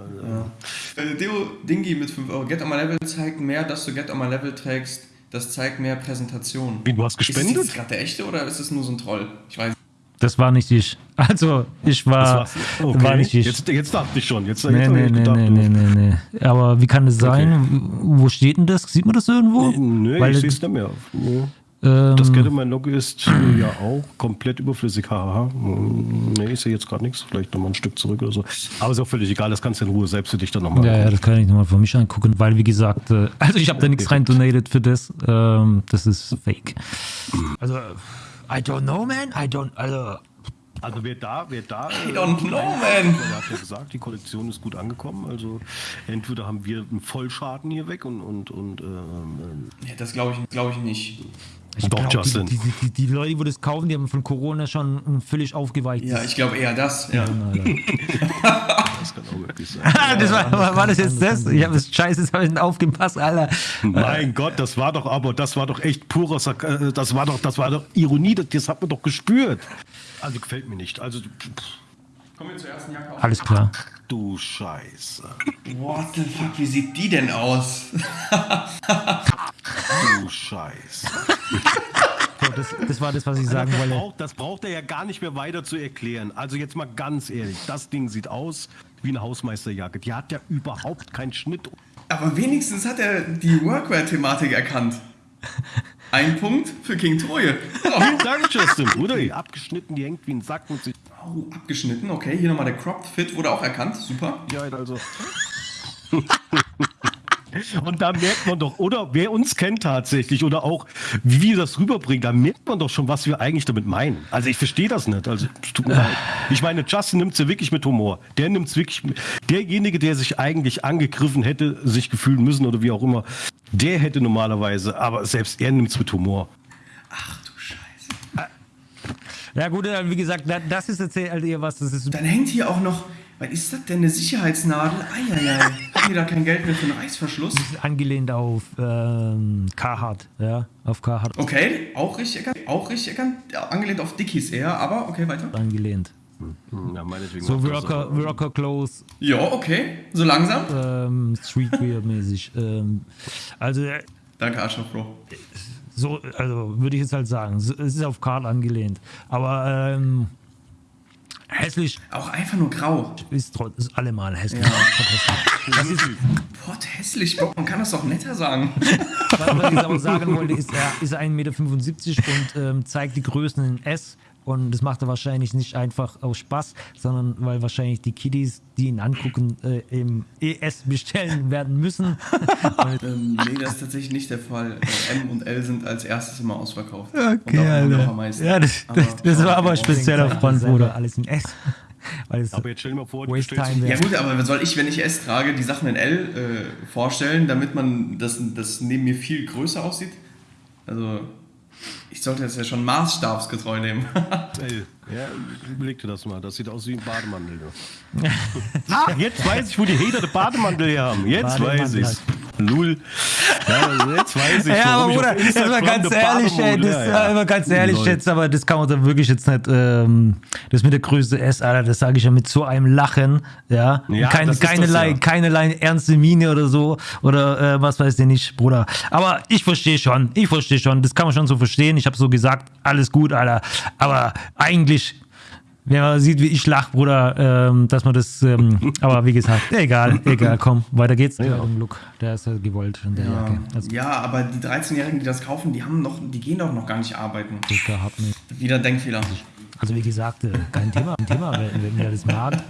Äh, Äh, Deo Dingi mit 5 Euro. Get on my Level zeigt mehr, dass du Get on my Level trägst. Das zeigt mehr Präsentation. Wie, du hast Ist das gespendet? gerade der echte oder ist es nur so ein Troll? Ich weiß. Das war nicht ich. Also, ich war, Das war's. war nicht ich. Jetzt, jetzt dachte ich schon. Jetzt, Nee, jetzt nee, nee, gedacht, nee, nee, nee, nee. Aber wie kann das sein? Wo steht denn das? Sieht man das irgendwo? Nö, Weil ich das- sehe es nicht mehr. Nö. Ähm, Das Get in my Log ist äh, ja auch komplett überflüssig. Haha. Nee, ich sehe jetzt gerade nichts. Vielleicht nochmal ein Stück zurück oder so. Aber ist auch völlig egal. Das kannst du in Ruhe selbst für dich dann nochmal. Ja, ja, das kann ich nochmal für mich angucken, weil wie gesagt, äh, also ich habe da nichts rein donated für das. Ähm, das ist fake. Also, I don't know, man. I don't, also, Also wer da, wer da. I don't know, man. Er hat ja gesagt, die Kollektion ist gut angekommen. Also entweder haben wir einen Vollschaden hier weg und und und ähm, ähm, Nee, das glaube ich, glaub ich nicht. Ich Doch, glaub, Justin. Die, die, die, die Leute, die das kaufen, die haben von Corona schon ein völlig aufgeweichtes. Ja, ich glaube eher das. Ja. das kann auch wirklich sein. Das war, war, war das jetzt das? Ich habe das Scheiße, das habe ich nicht aufgepasst, Alter. Mein Gott, das war doch aber, das war doch echt purer, äh, das war doch, das war doch Ironie, das, das hat man doch gespürt. Also gefällt mir nicht. Also pff, Kommen wir zur ersten Jacke. Alles klar. du Scheiße, What the fuck, wie sieht die denn aus? du Scheiße. So, das, das war das, was ich sagen Das wollte. braucht, das braucht er ja gar nicht mehr weiter zu erklären. Also jetzt mal ganz ehrlich, das Ding sieht aus wie eine Hausmeisterjacke. Die hat ja überhaupt keinen Schnitt. Aber wenigstens hat er die Workwear-Thematik erkannt. Ein Punkt für King Troje. Oh, Vielen Dank, Justin. Bruder, die abgeschnitten, die hängt wie ein Sack mit sich. oh, abgeschnitten, okay. Hier nochmal der Cropped Fit wurde auch erkannt. Super. Ja, also. Und da merkt man doch, oder wer uns kennt tatsächlich, oder auch wie wir das rüberbringen, da merkt man doch schon, was wir eigentlich damit meinen. Also ich verstehe das nicht. Also es tut mir leid. Ich meine, Justin nimmt es ja wirklich mit Humor. Der nimmt es wirklich. mit- Derjenige, der sich eigentlich angegriffen hätte, sich gefühlen müssen oder wie auch immer, der hätte normalerweise, aber selbst er nimmt es mit Humor. Ach du Scheiße. Ja gut, äh, wie gesagt, da- das ist jetzt halt eher was, das ist Dann hängt hier auch noch. Was ist das denn? Eine Sicherheitsnadel? Eieiei. Haben die da kein Geld mehr für einen Reißverschluss? angelehnt auf ähm, Carhartt, ja, auf Carhartt Okay, auch richtig erkannt. Auch richtig erkannt. Ja, angelehnt auf Dickies eher, aber okay, weiter. angelehnt. Ja, meinetwegen So das Worker. Worker Clothes, Ja, okay. So langsam. ähm, Streetwear-mäßig. Ähm, also äh, Danke, Arschloch, Bro. so, also würde ich jetzt halt sagen, es ist auf Karl angelehnt. Aber ähm, hässlich Auch einfach nur grau. ist trotzdem ist allemal hässlich. Hässlich. Das ist, Boah, hässlich, Bro. Man kann das doch netter sagen. was ich sagen wollte, ist, er ist 1,75 Meter und ähm, zeigt die Größen in S. Und das macht er wahrscheinlich nicht einfach aus Spaß, sondern weil wahrscheinlich die Kiddies, die ihn angucken, äh, im ES bestellen werden müssen. ähm, nee, das ist tatsächlich nicht der Fall. Äh, M und L sind als erstes immer ausverkauft. Okay, Alter. am meisten. Ja, das, Aber das, das war aber spezieller auch- Front, Bruder. Alles in S. Weil es Aber jetzt stell dir mal vor, du time Ja gut, aber soll ich, wenn ich S trage, die Sachen in L äh, vorstellen, damit man das, das neben mir viel größer aussieht? Also, ich sollte das ja schon maßstabsgetreu nehmen. L. Ja, überleg dir das mal. Das sieht aus wie ein Bademantel. Du. ah, jetzt weiß ich, wo die Hater den Bademantel her haben. Jetzt Bademantel weiß ich's. halt. Null. Ja, also jetzt weiß ich, Ja, aber Bruder, jetzt mal ganz ehrlich, ey, das, Ja, ja. ganz ehrlich Leute. jetzt, aber das kann man da wirklich jetzt nicht, ähm, das mit der Größe S, Alter, das sage ich ja mit so einem Lachen, ja, Ja, Keine, keinerlei, ja. keinerlei ernste Miene oder so, oder äh, was weiß ich nicht, Bruder. Aber ich verstehe schon, ich verstehe schon, das kann man schon so verstehen, ich habe so gesagt, alles gut, Alter, aber eigentlich... Wenn man sieht, wie ich lach, Bruder, ähm, dass man das, ähm, aber wie gesagt, egal, egal, komm, weiter geht's. Ja. Look, der ist ja gewollt in der Jacke. Also, ja, aber die 13-Jährigen, die das kaufen, die haben noch, die gehen doch noch gar nicht arbeiten. Glück gehabt, ne. Wieder Denkfehler. Also wie gesagt, äh, kein Thema, kein Thema, wenn, wenn der das mag.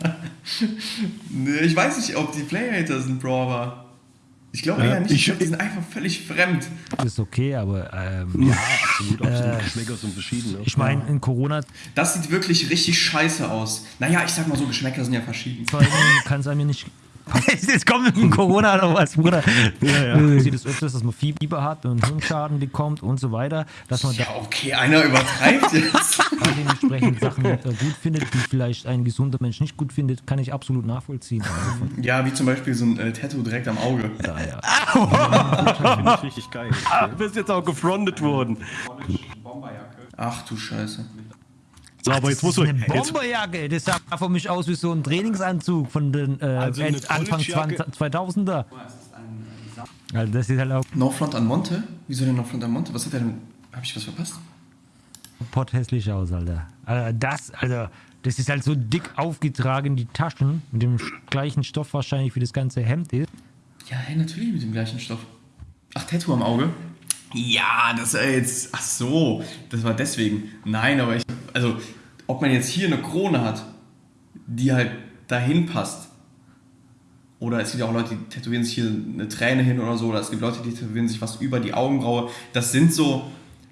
Nee, Ich weiß nicht, ob die Playhater sind, Bro, aber ich glaube Ja, eher nicht. Ich ich- glaube, die sind einfach völlig fremd. Ist okay, aber ähm, Ja, absolut. absolut. Geschmäcker sind verschieden. Ne? ich meine, in Corona-Zeiten Das sieht wirklich richtig scheiße aus. Naja, ich sag mal so, Geschmäcker sind ja verschieden. kann es einem nicht. Jetzt kommt mit dem Corona noch was, Bruder. Ja, ja. Sehe das öfters, dass man Fieber hat und Hirnschaden bekommt und so weiter, dass man da Ja, okay, einer übertreibt jetzt. dementsprechend Sachen äh, gut findet, die vielleicht ein gesunder Mensch nicht gut findet, kann ich absolut nachvollziehen. Ja, wie zum Beispiel so ein äh, Tattoo direkt am Auge. daher. Finde ich richtig geil. Du bist jetzt auch gefrontet worden. Ach du Scheiße. So, aber jetzt musst du. eine Bomberjacke, das sah für mich aus wie so ein Trainingsanzug von den äh, Also Anfang Collegejacke. 2000er. Also das ist halt auch No Front an Monte? Wieso denn No Front an Monte? Was hat er denn? Hab ich was verpasst? potthässlich aus, Alter. Also das, also, das ist halt so dick aufgetragen, die Taschen, mit dem gleichen Stoff wahrscheinlich wie das ganze Hemd ist. Ja, hey, natürlich mit dem gleichen Stoff. Ach, Tattoo am Auge? Ja, das ist jetzt. Ach so, das war deswegen. Nein, aber ich. Also, ob man jetzt hier eine Krone hat, die halt dahin passt. Oder es gibt ja auch Leute, die tätowieren sich hier eine Träne hin oder so. Oder es gibt Leute, die tätowieren sich was über die Augenbraue. Das sind so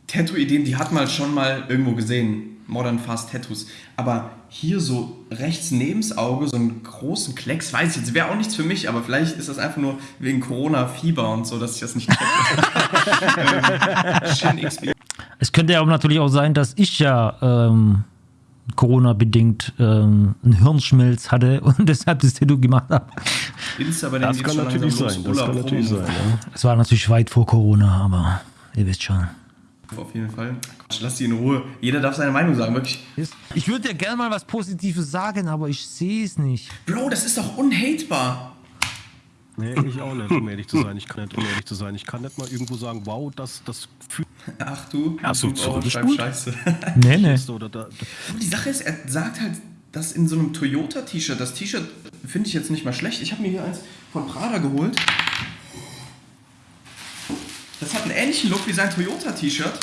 Tattoo-Ideen, die hat man schon mal irgendwo gesehen. Modern Fast Tattoos. Aber hier so rechts neben's Auge, so einen großen Klecks, weiß ich jetzt, wäre auch nichts für mich, aber vielleicht ist das einfach nur wegen Corona-Fieber und so, dass ich das nicht checke. ähm. Es könnte ja auch natürlich auch sein, dass ich ja ähm, Corona-bedingt ähm, einen Hirnschmelz hatte und deshalb das Tattoo gemacht habe. Insta denen das kann schon natürlich sein. Das kann natürlich sein. Ja. Es war natürlich weit vor Corona, aber ihr wisst schon. Auf jeden Fall. Quatsch, Lass die in Ruhe. Jeder darf seine Meinung sagen, wirklich. Ich würde ja gerne mal was Positives sagen, aber ich sehe es nicht. Bro, das ist doch unhatebar. Nee, ich auch nicht, um ehrlich zu sein. Ich kann nicht, um ehrlich zu sein. Ich kann nicht mal irgendwo sagen, wow, das, das fühlt Ach du, Hast du zurückgespult? Scheiße. Nee, nee. ist oder da, Die Sache ist, er sagt halt, dass in so einem Toyota-T-Shirt, das T-Shirt finde ich jetzt nicht mal schlecht. Ich habe mir hier eins von Prada geholt. Das hat einen ähnlichen Look wie sein Toyota-T-Shirt.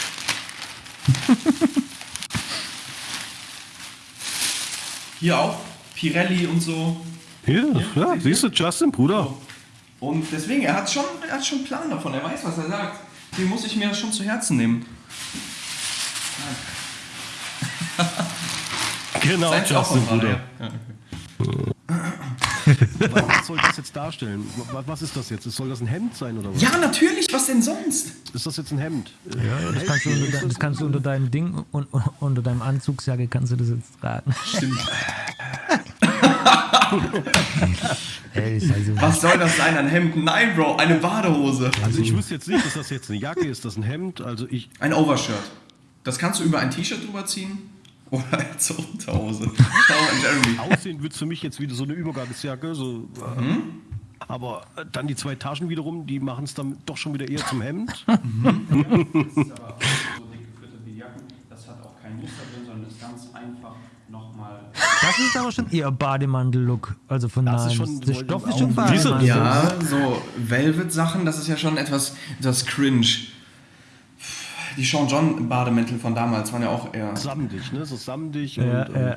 Hier auch Pirelli und so. Hier, ja, siehst du, Justin, Bruder. Und deswegen, er hat schon, er hat schon einen Plan davon. Er weiß, was er sagt. Den muss ich mir schon zu Herzen nehmen. Genau, Justin, Bruder. ja. Was soll das jetzt darstellen? Was, ist das jetzt? Soll das ein Hemd sein oder was? Ja, natürlich, was denn sonst? Ist das jetzt ein Hemd? Das kannst du unter, dein- das kannst du unter deinem Ding und unter deinem Anzugsjacke kannst du das jetzt tragen. Stimmt. Ey, also Was soll das sein? Ein Hemd? Nein, Bro, eine Badehose. Also ich wüsste jetzt nicht, ist das jetzt eine Jacke, ist das ein Hemd? Also ich, Ein Overshirt. Das kannst du über ein T-Shirt drüber ziehen oder als Unterhose. Schau mal, Jeremy. aussehen wird für mich jetzt wieder so eine Übergangsjacke, so. äh, Aber äh, dann die zwei Taschen wiederum, die machen es dann doch schon wieder eher zum Hemd. Das ist aber auch so dick gefüttert wie die Jacken. Das hat auch kein Muster drin, sondern ist ganz einfach nochmal. Das ist aber schon eher Bademantel-Look. Also von Das nein, ist schon- der Stoff ist schon Bademantel. Ja, so Velvet-Sachen, das ist ja schon etwas, etwas cringe. Die Sean John Bademäntel von damals waren ja auch eher. Samtig, ne? So samtig. Ja, und, ja. ähm,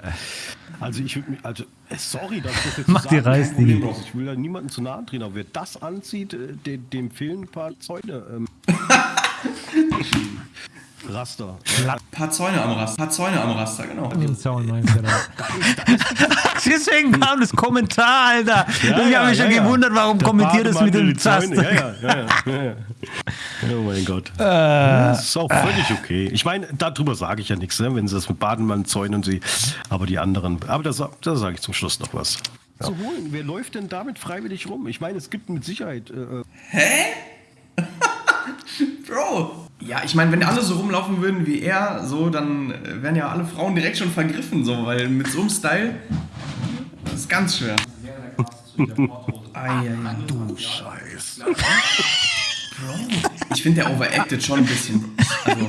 also ich würde mich, also äh, sorry, dass ich das jetzt Mach so die Digi. ist. Ich will da niemanden zu nahe treten, aber wer das anzieht, äh, dem, dem fehlen ein paar Zäune. Ähm, Raster. Paar Zäune am Raster. Paar Zäune am Raster, genau. Den Zaun meinst du da. Deswegen kam das Kommentar, Alter. ich habe mich schon gewundert, warum Der kommentiert es mit dem. Zaster. Ja, ja, ja, ja, ja. Oh mein Gott. Äh. das ist auch völlig okay. Ich meine, darüber sage ich ja nichts, ne? wenn sie das mit Bademann zäunen und sie. Aber die anderen. Aber da, da sage ich zum Schluss noch was. Zu holen. Wer läuft denn damit freiwillig rum? Ich meine, es gibt mit Sicherheit. Äh, Bro! Ja, ich meine, wenn alle so rumlaufen würden wie er, so, dann äh, wären ja alle Frauen direkt schon vergriffen, so, weil mit so einem Style, das ist ganz schwer. Eieiei. du Scheiß. Ich finde, der overacted schon ein bisschen. Also,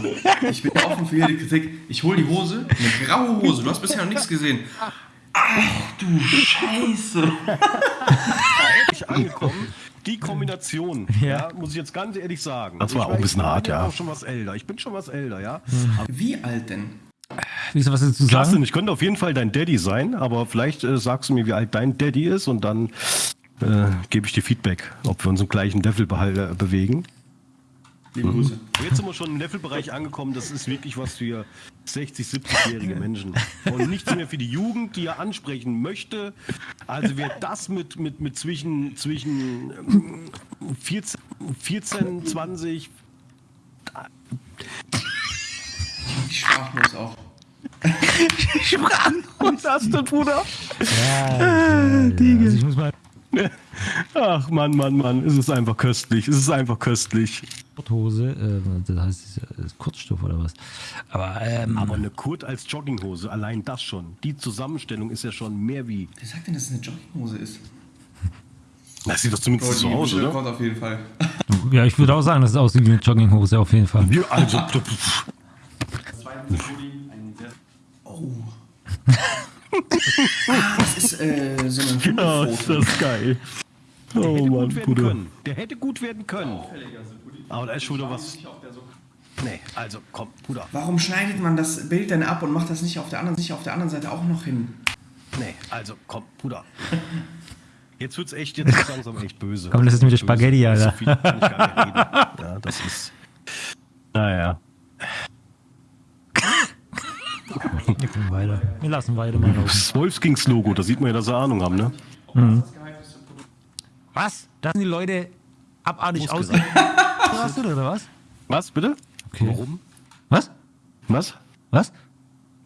ich bin offen für jede Kritik. Ich hole die Hose, eine graue Hose, du hast bisher noch nichts gesehen. Ach du Scheiße. Endlich angekommen. Die Kombination, ja. muss ich jetzt ganz ehrlich sagen. Das war Ich auch ein bisschen ich bin hart, ja. auch schon was älter. Ich bin schon was älter, ja. Wie alt denn? Du was dazu Klasse, sagen? ich könnte auf jeden Fall dein Daddy sein, aber vielleicht äh, sagst du mir, wie alt dein Daddy ist und dann äh, gebe ich dir Feedback, ob wir uns im gleichen Level äh, bewegen. Liebe Grüße. Jetzt sind wir schon im Levelbereich angekommen, das ist wirklich was für 60, 70-jährige Menschen. Und nichts mehr für die Jugend, die er ansprechen möchte. Also wer das mit, mit, mit zwischen, zwischen ähm, 14, 14, 20, Ich sprachlos auch. und das, der Bruder. Also ich muss mal Ach Mann, Mann, Mann, es ist einfach köstlich, es ist einfach köstlich. Sporthose, äh, das heißt es ist, ist Kurzstoff oder was. Aber, ähm, Aber eine Kurt als Jogginghose, allein das schon. Die Zusammenstellung ist ja schon mehr wie. Wer sagt denn, dass es eine Jogginghose ist? Das sieht doch zumindest so die aus, oder? kommt auf jeden Fall. ja, ich würde auch sagen, dass es aussieht wie eine Jogginghose auf jeden Fall. Wir, also, Zweitens Hoodie, sehr Das ist äh, so ein oh, Hundefoto. ist das geil. Oh, Der hätte gut werden können. Der hätte gut werden können. Aber da ist schon wieder was. Nee, also komm, Bruder. Warum schneidet man das Bild denn ab und macht das nicht auf der anderen, nicht auf der anderen Seite auch noch hin? Nee, also komm, Bruder. Jetzt wird's echt, jetzt wird's langsam echt böse. Komm, das ist mit der. Spaghetti, Alter. So viel kann ich gar nicht reden. Ja, das ist. Naja. Weiter. Wir lassen weiter mal raus. Das Wolfskings-Logo, da sieht man ja, dass sie Ahnung haben, ne? Was? Das sind die Leute abartig aus. Hast du oder was? Was, bitte? Okay. Warum? Was? Was? Was?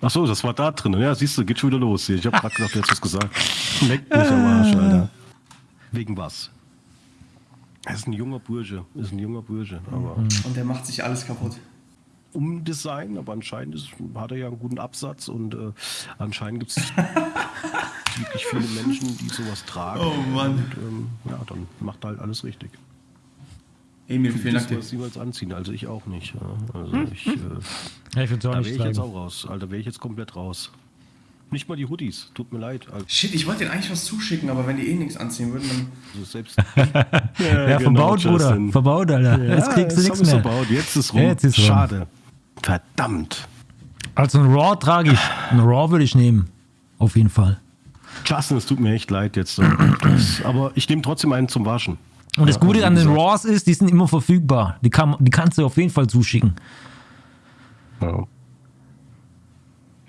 Ach so, das war da drin. Ja, siehst du, geht schon wieder los. Ich habe gerade gedacht, du hättest was gesagt. Leck mich am Arsch, Alter. Wegen was? Er ist ein junger Bursche. Ist ein junger Bursche. Aber Und der macht sich alles kaputt. Um Design, aber anscheinend ist, hat er ja einen guten Absatz und äh, anscheinend gibt es wirklich viele Menschen, die sowas tragen. Oh Mann. Und, ähm, ja, dann macht er halt alles richtig. Emil, vielen Dank Das dir. was niemals anziehen, also ich auch nicht. Ja. Also ich, äh, Ja, ich auch da wäre ich jetzt auch raus. Alter, wäre ich jetzt komplett raus. Nicht mal die Hoodies, tut mir leid. Also Shit, ich wollte denen eigentlich was zuschicken, aber wenn die eh nichts anziehen würden, dann. selbst Ja, verbaut, Bruder. Verbaut, Alter. jetzt kriegst du nichts mehr. Verbaut. Jetzt ist rum. Jetzt ist rum. Schade. Verdammt. Also ein Raw trage ich. Ein Raw würde ich nehmen. Auf jeden Fall. Justin, es tut mir echt leid jetzt. Aber ich nehme trotzdem einen zum Waschen. Und das Ja, Gute wie an den gesagt. Raws ist, die sind immer verfügbar. Die, kann, die kannst du auf jeden Fall zuschicken. Ja.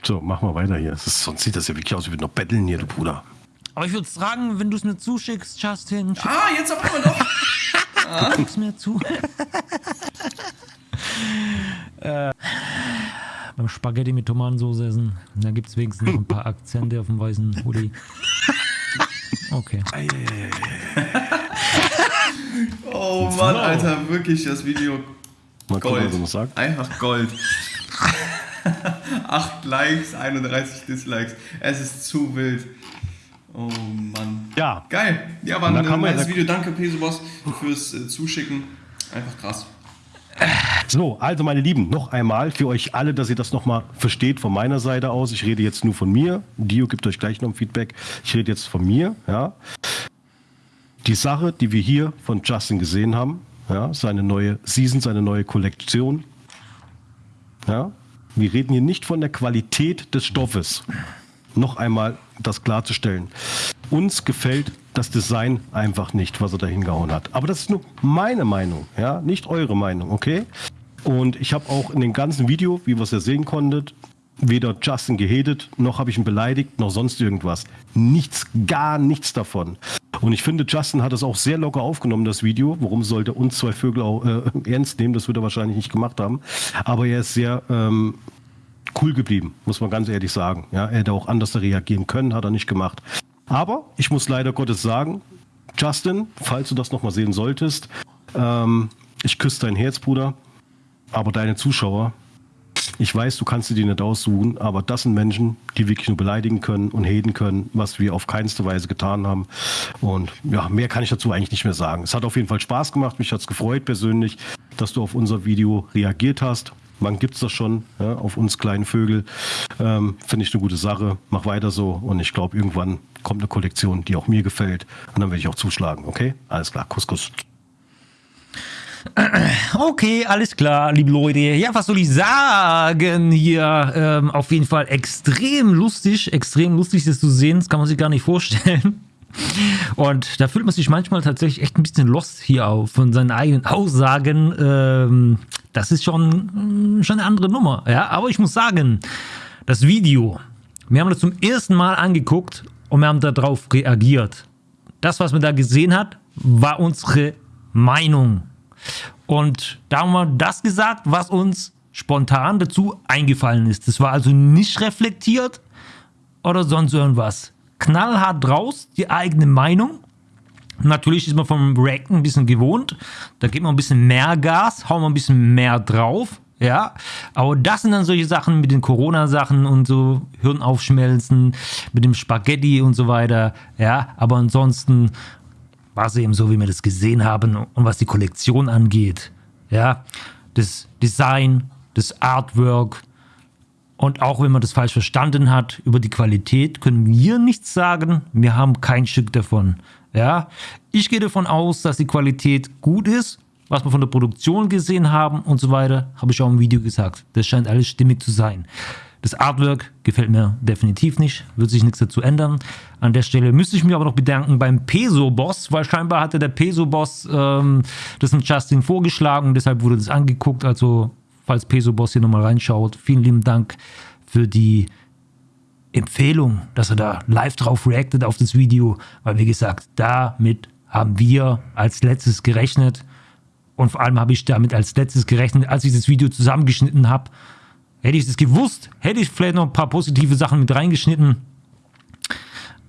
So, mach mal weiter hier. Ist, sonst sieht das ja wirklich aus, wie wir noch betteln hier, du Bruder. Aber ich würde sagen, wenn du es mir zuschickst, Justin, schick Ah, jetzt auf einmal doch! es mir zu. äh, beim Spaghetti mit Tomatensauce essen, da gibt es wenigstens noch ein paar Akzente auf dem weißen Hoodie. Okay. Oh Mann, Alter, wirklich, das Video Man kann Gold. also noch sagen. Einfach Gold. 8 Likes, 31 Dislikes. Es ist zu wild. Oh Mann. Ja. Geil. Ja, war ein dann kann man- nice Video. Danke, Pesoboss, fürs äh, Zuschicken. Einfach krass. So, also meine Lieben, noch einmal für euch alle, dass ihr das nochmal versteht von meiner Seite aus. Ich rede jetzt nur von mir. Dio gibt euch gleich noch ein Feedback. Ich rede jetzt von mir. Ja. Die Sache, die wir hier von Justin gesehen haben, ja, seine neue Season, seine neue Kollektion. Ja, wir reden hier nicht von der Qualität des Stoffes. Noch einmal das klarzustellen. Uns gefällt das Design einfach nicht, was er da hingehauen hat. Aber das ist nur meine Meinung, ja, nicht eure Meinung, okay? Und ich habe auch in dem ganzen Video, wie ihr es ja sehen konntet, weder Justin gehatet, noch habe ich ihn beleidigt, noch sonst irgendwas. Nichts, gar nichts davon. Und ich finde, Justin hat es auch sehr locker aufgenommen, das Video. Warum sollte uns zwei Vögel auch äh, ernst nehmen? Das wird er wahrscheinlich nicht gemacht haben. Aber er ist sehr ähm, cool geblieben, muss man ganz ehrlich sagen. Ja, er hätte auch anders reagieren können, hat er nicht gemacht. Aber ich muss leider Gottes sagen, Justin, falls du das nochmal sehen solltest, ähm, ich küsse dein Herz, Bruder. Aber deine Zuschauer, ich weiß, du kannst dir nicht aussuchen, aber das sind Menschen, die wirklich nur beleidigen können und haten können, was wir auf keinste Weise getan haben. Und ja, mehr kann ich dazu eigentlich nicht mehr sagen. Es hat auf jeden Fall Spaß gemacht. Mich hat es gefreut persönlich, dass du auf unser Video reagiert hast. Wann gibt's das schon? Ja, auf uns kleinen Vögel. Ähm, Finde ich eine gute Sache. Mach weiter so. Und ich glaube, irgendwann kommt eine Kollektion, die auch mir gefällt. Und dann werde ich auch zuschlagen. Okay? Alles klar. Kuss, Kuss. Okay, alles klar, liebe Leute. Ja, was soll ich sagen hier? Ähm, auf jeden Fall extrem lustig, extrem lustig, das zu sehen. Das kann man sich gar nicht vorstellen. Und da fühlt man sich manchmal tatsächlich echt ein bisschen lost hier auf von seinen eigenen Aussagen. Ähm, das ist schon, schon eine andere Nummer. Ja, aber ich muss sagen, das Video, wir haben das zum ersten Mal angeguckt und wir haben darauf reagiert. Das, was man da gesehen hat, war unsere Meinung. Und da haben wir das gesagt, was uns spontan dazu eingefallen ist. Das war also nicht reflektiert oder sonst irgendwas. Knallhart raus, die eigene Meinung. Natürlich ist man vom Reacten ein bisschen gewohnt. Da gibt man ein bisschen mehr Gas, hauen wir ein bisschen mehr drauf. Ja, aber das sind dann solche Sachen mit den Corona-Sachen und so Hirn aufschmelzen, mit dem Spaghetti und so weiter. Ja, aber ansonsten war es eben so, wie wir das gesehen haben und was die Kollektion angeht. Ja, das Design, das Artwork und auch wenn man das falsch verstanden hat über die Qualität, können wir nichts sagen. Wir haben kein Stück davon. Ja, ich gehe davon aus, dass die Qualität gut ist was wir von der Produktion gesehen haben und so weiter, habe ich auch im Video gesagt. Das scheint alles stimmig zu sein. Das Artwork gefällt mir definitiv nicht, wird sich nichts dazu ändern. An der Stelle müsste ich mich aber noch bedanken beim Peso-Boss, weil scheinbar hatte der Peso-Boss ähm, das in Justin vorgeschlagen, deshalb wurde das angeguckt. Also, falls Peso-Boss hier nochmal reinschaut, vielen lieben Dank für die Empfehlung, dass er da live drauf reactet auf das Video, weil wie gesagt, damit haben wir als letztes gerechnet. Und vor allem habe ich damit als letztes gerechnet, als ich das Video zusammengeschnitten habe. Hätte ich das gewusst, hätte ich vielleicht noch ein paar positive Sachen mit reingeschnitten.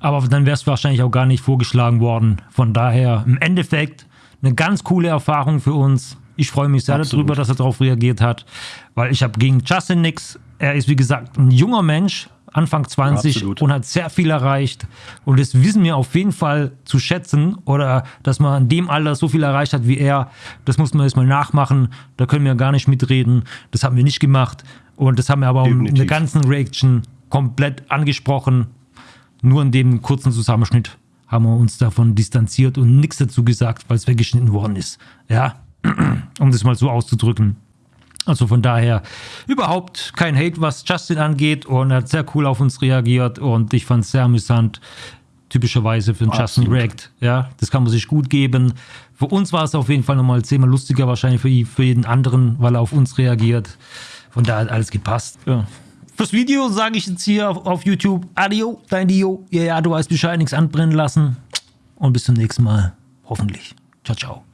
Aber dann wäre es wahrscheinlich auch gar nicht vorgeschlagen worden. Von daher im Endeffekt eine ganz coole Erfahrung für uns. Ich freue mich sehr Absolut. darüber, dass er darauf reagiert hat, weil ich habe gegen Justin nix. Er ist wie gesagt ein junger Mensch, Anfang 20 Absolut. und hat sehr viel erreicht. Und das wissen wir auf jeden Fall zu schätzen. Oder dass man in dem Alter so viel erreicht hat wie er, das muss man jetzt mal nachmachen. Da können wir gar nicht mitreden. Das haben wir nicht gemacht. Und das haben wir aber auch in der Definitiv. ganzen Reaction komplett angesprochen. Nur in dem kurzen Zusammenschnitt haben wir uns davon distanziert und nichts dazu gesagt, weil es weggeschnitten worden ist. Ja, um das mal so auszudrücken. Also von daher überhaupt kein Hate, was Justin angeht und er hat sehr cool auf uns reagiert und ich fand es sehr amüsant. Typischerweise für den Justin. React. Ja, das kann man sich gut geben. Für uns war es auf jeden Fall nochmal zehnmal lustiger, wahrscheinlich für, für jeden anderen, weil er auf uns reagiert. Von daher hat alles gepasst. Ja. Fürs Video sage ich jetzt hier auf, auf YouTube: Adio, dein Dio. Ja, ja, du weißt Bescheid, nichts anbrennen lassen. Und bis zum nächsten Mal. Hoffentlich. Ciao, ciao.